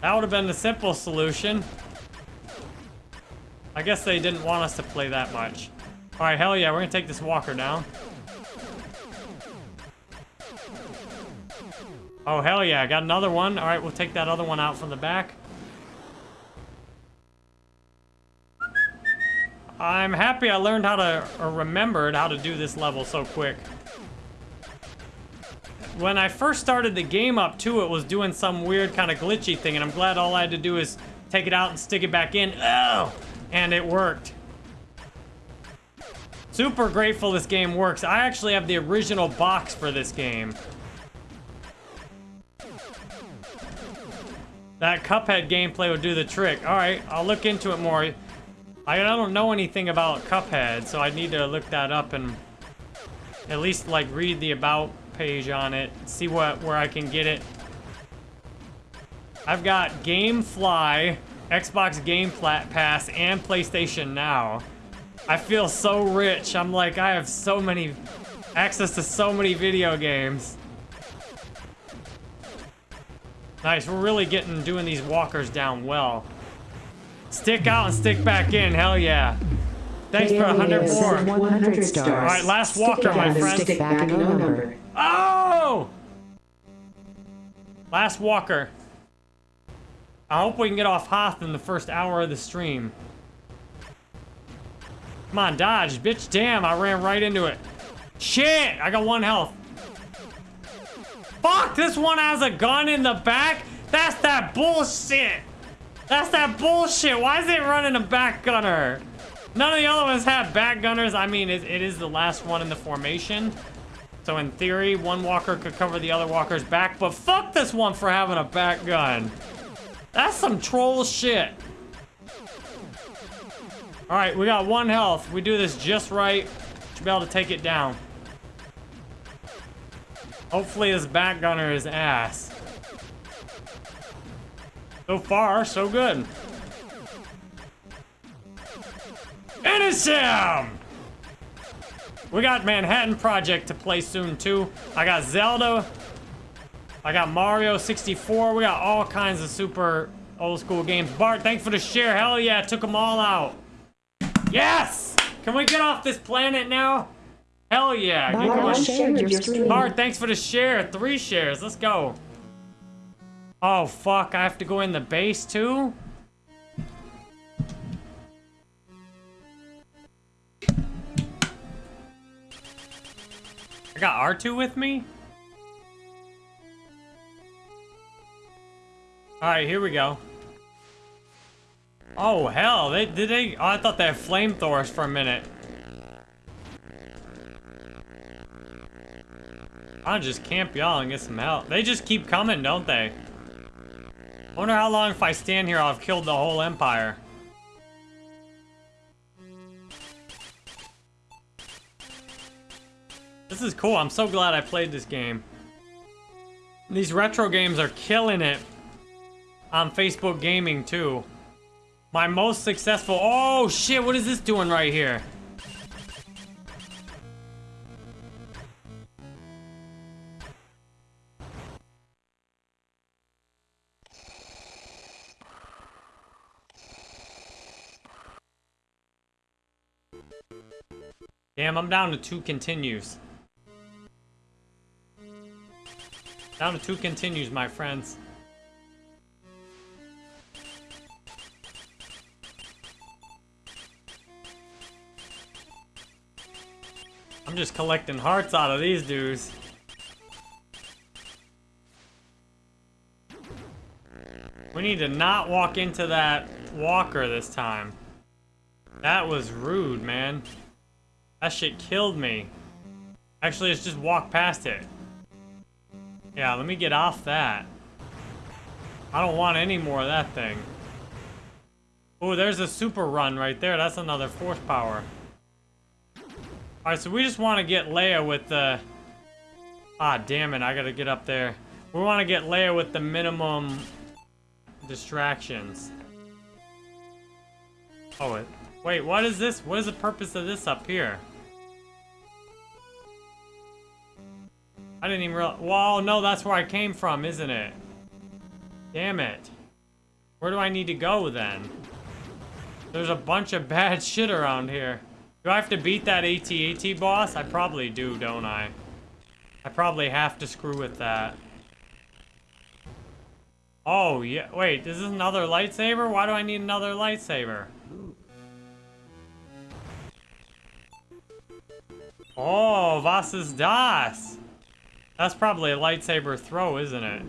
Speaker 1: That would have been the simple solution. I guess they didn't want us to play that much. Alright, hell yeah, we're gonna take this walker down. Oh, hell yeah, I got another one. Alright, we'll take that other one out from the back. I'm happy I learned how to, or remembered how to do this level so quick. When I first started the game up too, it was doing some weird kind of glitchy thing, and I'm glad all I had to do is take it out and stick it back in. Oh! And it worked. Super grateful this game works. I actually have the original box for this game. That Cuphead gameplay would do the trick. Alright, I'll look into it more. I don't know anything about Cuphead, so I need to look that up and at least like read the about page on it, see what where I can get it. I've got GameFly, Xbox Game Pass, and PlayStation Now. I feel so rich. I'm like, I have so many access to so many video games. Nice, we're really getting doing these walkers down well. Stick out and stick back in. Hell yeah. Thanks for 100 more.
Speaker 2: 100 stars.
Speaker 1: All right, last walker, my friends. Oh! Last walker. I hope we can get off Hoth in the first hour of the stream. Come on, dodge, bitch. Damn, I ran right into it. Shit, I got one health. Fuck, this one has a gun in the back? That's that bullshit. That's that bullshit. Why is it running a back gunner? None of the other ones have back gunners. I mean, it, it is the last one in the formation. So in theory, one walker could cover the other walker's back, but fuck this one for having a back gun. That's some troll shit. All right, we got one health. We do this just right. Should be able to take it down. Hopefully this back gunner is ass. So far, so good. Finish him! We got Manhattan Project to play soon, too. I got Zelda. I got Mario 64. We got all kinds of super old school games. Bart, thanks for the share. Hell yeah, took them all out. Yes! Can we get off this planet now? Hell yeah. Get
Speaker 2: Bart,
Speaker 1: going.
Speaker 2: shared your stream.
Speaker 1: Bart, thanks for the share. Three shares. Let's go. Oh, fuck. I have to go in the base, too? Got R2 with me? Alright, here we go. Oh, hell. They Did they... Oh, I thought they had flamethrowers for a minute. I'll just camp y'all and get some help. They just keep coming, don't they? wonder how long if I stand here I'll have killed the whole empire. This is cool. I'm so glad I played this game. These retro games are killing it on Facebook Gaming, too. My most successful... Oh, shit. What is this doing right here? Damn, I'm down to two continues. To two continues, my friends. I'm just collecting hearts out of these dudes. We need to not walk into that walker this time. That was rude, man. That shit killed me. Actually, let's just walk past it. Yeah, let me get off that. I don't want any more of that thing. Oh, there's a super run right there. That's another force power. Alright, so we just want to get Leia with the... Ah, damn it. I gotta get up there. We want to get Leia with the minimum distractions. Oh, it... Wait, what is this? What is the purpose of this up here? I didn't even realize. Whoa, no, that's where I came from, isn't it? Damn it. Where do I need to go then? There's a bunch of bad <laughs> shit around here. Do I have to beat that AT-AT boss? I probably do, don't I? I probably have to screw with that. Oh, yeah. Wait, this is another lightsaber? Why do I need another lightsaber? Oh, was ist das? That's probably a lightsaber throw, isn't it?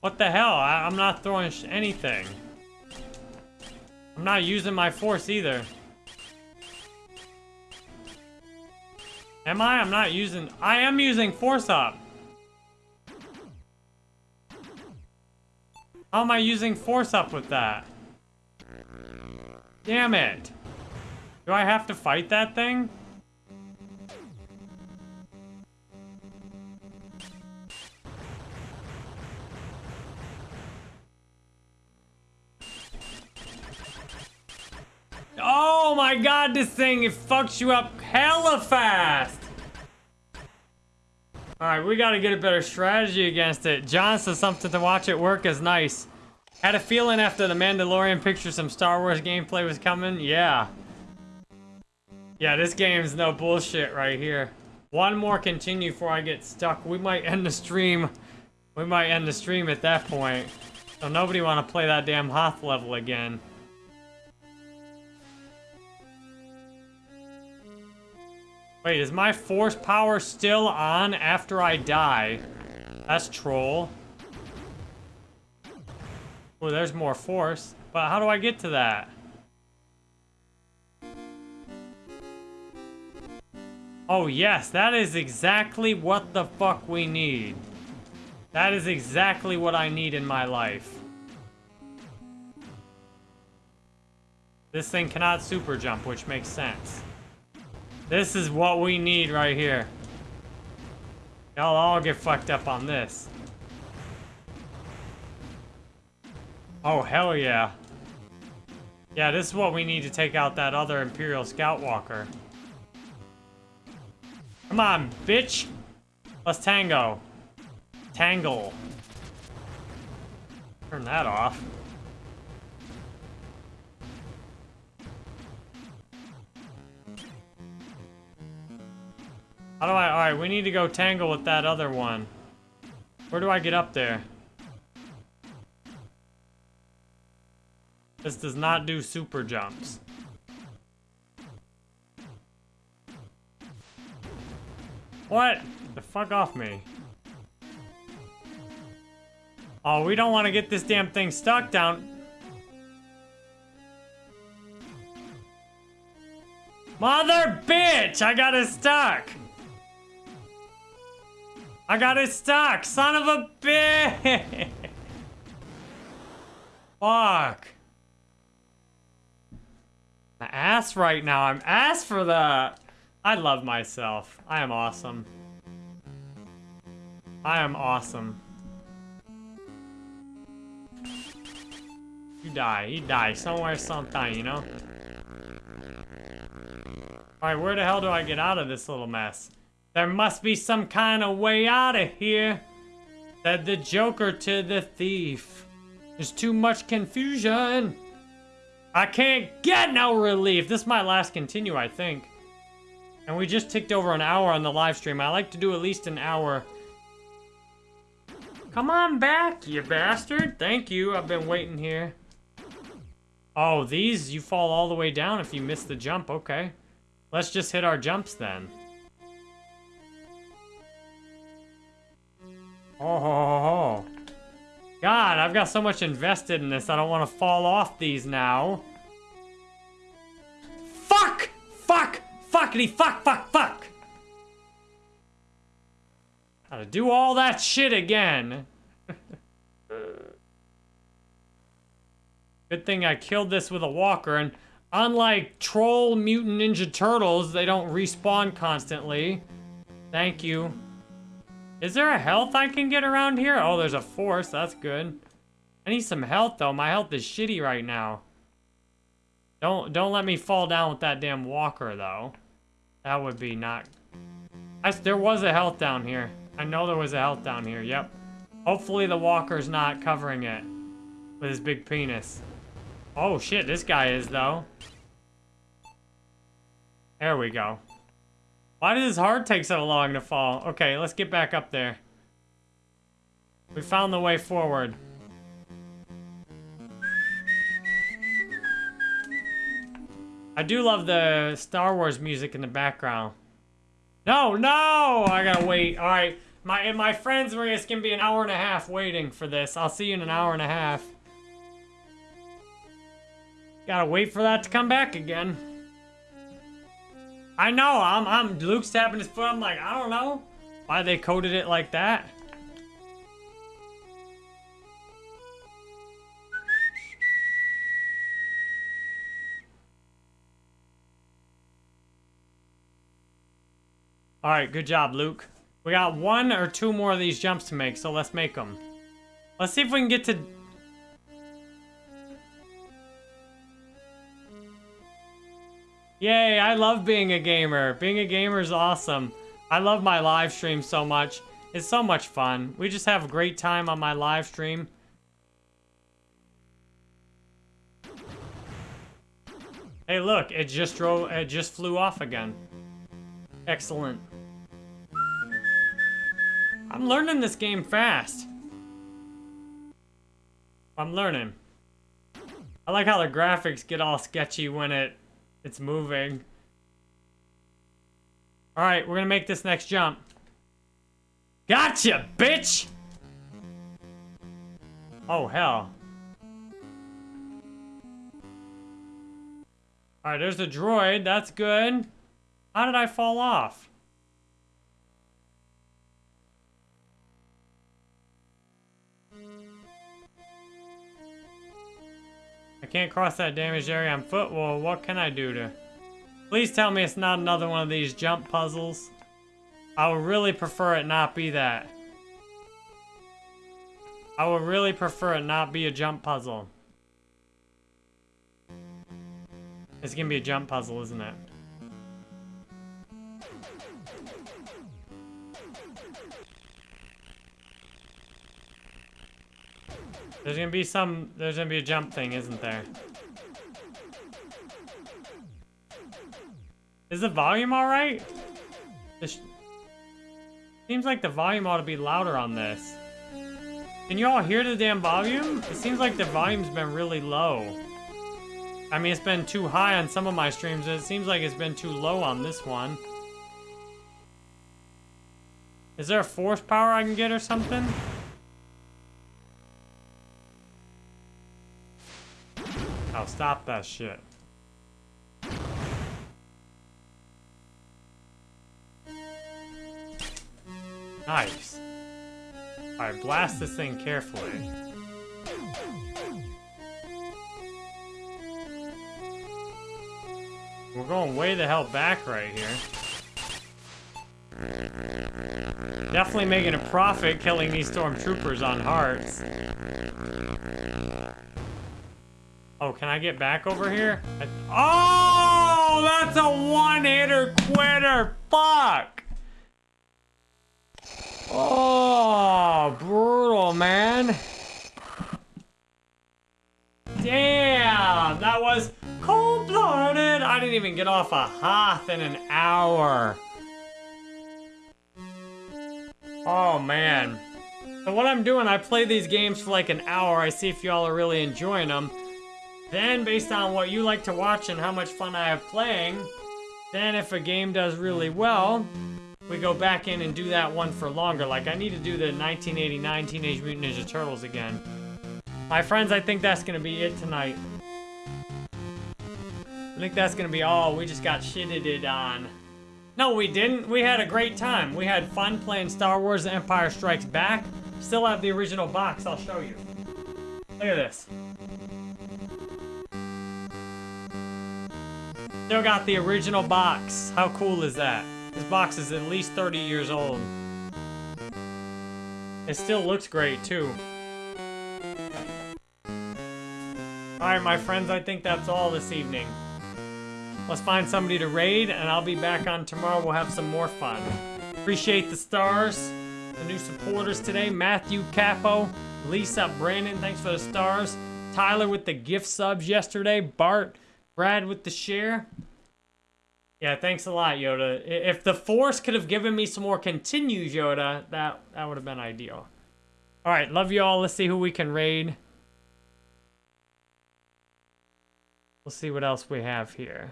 Speaker 1: What the hell? I am not throwing anything. I'm not using my force either. Am I? I'm not using... I am using force up. How am I using force up with that? Damn it. Do I have to fight that thing? Oh my god, this thing, it fucks you up hella fast! Alright, we gotta get a better strategy against it. John says something to watch it work is nice. Had a feeling after the Mandalorian picture some Star Wars gameplay was coming? Yeah. Yeah, this game's no bullshit right here. One more continue before I get stuck. We might end the stream. We might end the stream at that point. So nobody want to play that damn Hoth level again. Wait, is my force power still on after I die? That's troll. Oh, there's more force. But how do I get to that? Oh, yes, that is exactly what the fuck we need. That is exactly what I need in my life. This thing cannot super jump, which makes sense. This is what we need right here. Y'all all get fucked up on this. Oh, hell yeah. Yeah, this is what we need to take out that other Imperial Scout Walker. Come on, bitch! Let's tango. Tangle. Turn that off. How do I... Alright, we need to go tangle with that other one. Where do I get up there? This does not do super jumps. What? The fuck off me. Oh, we don't want to get this damn thing stuck down. Mother bitch! I got it stuck! I got it stuck! Son of a bitch! Fuck. My ass right now. I'm ass for that. I love myself. I am awesome. I am awesome. You die. You die somewhere sometime, you know? Alright, where the hell do I get out of this little mess? There must be some kind of way out of here. Said the Joker to the thief. There's too much confusion. I can't get no relief. This might last continue, I think. And we just ticked over an hour on the live stream. I like to do at least an hour. Come on back, you bastard. Thank you. I've been waiting here. Oh, these, you fall all the way down if you miss the jump. Okay. Let's just hit our jumps then. Oh, ho, ho. God, I've got so much invested in this. I don't want to fall off these now. Fuck! Fuck! Fuckity fuck, fuck, fuck! Gotta do all that shit again. <laughs> Good thing I killed this with a walker, and unlike Troll Mutant Ninja Turtles, they don't respawn constantly. Thank you. Is there a health I can get around here? Oh, there's a force. That's good. I need some health, though. My health is shitty right now. Don't don't let me fall down with that damn walker though. That would be not. I, there was a health down here. I know there was a health down here. Yep. Hopefully the walker's not covering it with his big penis. Oh shit, this guy is though. There we go. Why does his heart take so long to fall? Okay, let's get back up there. We found the way forward. I do love the Star Wars music in the background. No, no! I gotta wait. All right, my my friends were it's gonna be an hour and a half waiting for this. I'll see you in an hour and a half. Gotta wait for that to come back again. I know. I'm I'm Luke's tapping his foot. I'm like I don't know why they coded it like that. All right, good job, Luke. We got one or two more of these jumps to make, so let's make them. Let's see if we can get to... Yay, I love being a gamer. Being a gamer is awesome. I love my live stream so much. It's so much fun. We just have a great time on my live stream. Hey, look, it just drove, it just flew off again. Excellent. I'm learning this game fast. I'm learning. I like how the graphics get all sketchy when it it's moving. Alright, we're gonna make this next jump. Gotcha, bitch! Oh, hell. Alright, there's the droid. That's good. How did I fall off? Can't cross that damaged area on foot. Well, what can I do to... Please tell me it's not another one of these jump puzzles. I would really prefer it not be that. I would really prefer it not be a jump puzzle. It's gonna be a jump puzzle, isn't it? There's gonna be some, there's gonna be a jump thing, isn't there? Is the volume alright? Seems like the volume ought to be louder on this. Can you all hear the damn volume? It seems like the volume's been really low. I mean, it's been too high on some of my streams. It seems like it's been too low on this one. Is there a force power I can get or something? Oh, stop that shit. Nice. Alright, blast this thing carefully. We're going way the hell back right here. Definitely making a profit killing these stormtroopers on hearts. Oh, can I get back over here? I oh, that's a one-hitter quitter. Fuck. Oh, brutal, man. Damn, that was cold-blooded. I didn't even get off a Hoth in an hour. Oh, man. So what I'm doing, I play these games for like an hour. I see if y'all are really enjoying them. Then, based on what you like to watch and how much fun I have playing, then if a game does really well, we go back in and do that one for longer. Like, I need to do the 1989 Teenage Mutant Ninja Turtles again. My friends, I think that's gonna be it tonight. I think that's gonna be all. We just got shitted on. No, we didn't. We had a great time. We had fun playing Star Wars Empire Strikes Back. Still have the original box. I'll show you. Look at this. Still got the original box. How cool is that? This box is at least 30 years old. It still looks great, too. Alright, my friends, I think that's all this evening. Let's find somebody to raid, and I'll be back on tomorrow. We'll have some more fun. Appreciate the stars, the new supporters today. Matthew Capo, Lisa, Brandon, thanks for the stars. Tyler with the gift subs yesterday. Bart, Brad with the share. Yeah, thanks a lot, Yoda. If the Force could have given me some more continues, Yoda, that, that would have been ideal. Alright, love you all. Let's see who we can raid. We'll see what else we have here.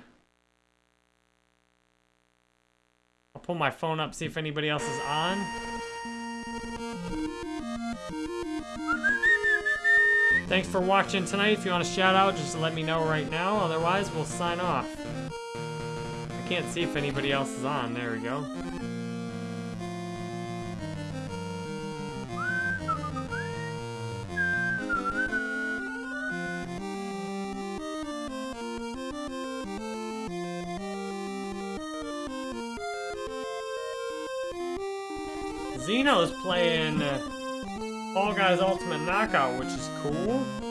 Speaker 1: I'll pull my phone up, see if anybody else is on. Thanks for watching tonight. If you want to shout out, just let me know right now. Otherwise, we'll sign off. I can't see if anybody else is on. There we go. Xeno's playing uh, Fall Guys Ultimate Knockout, which is cool.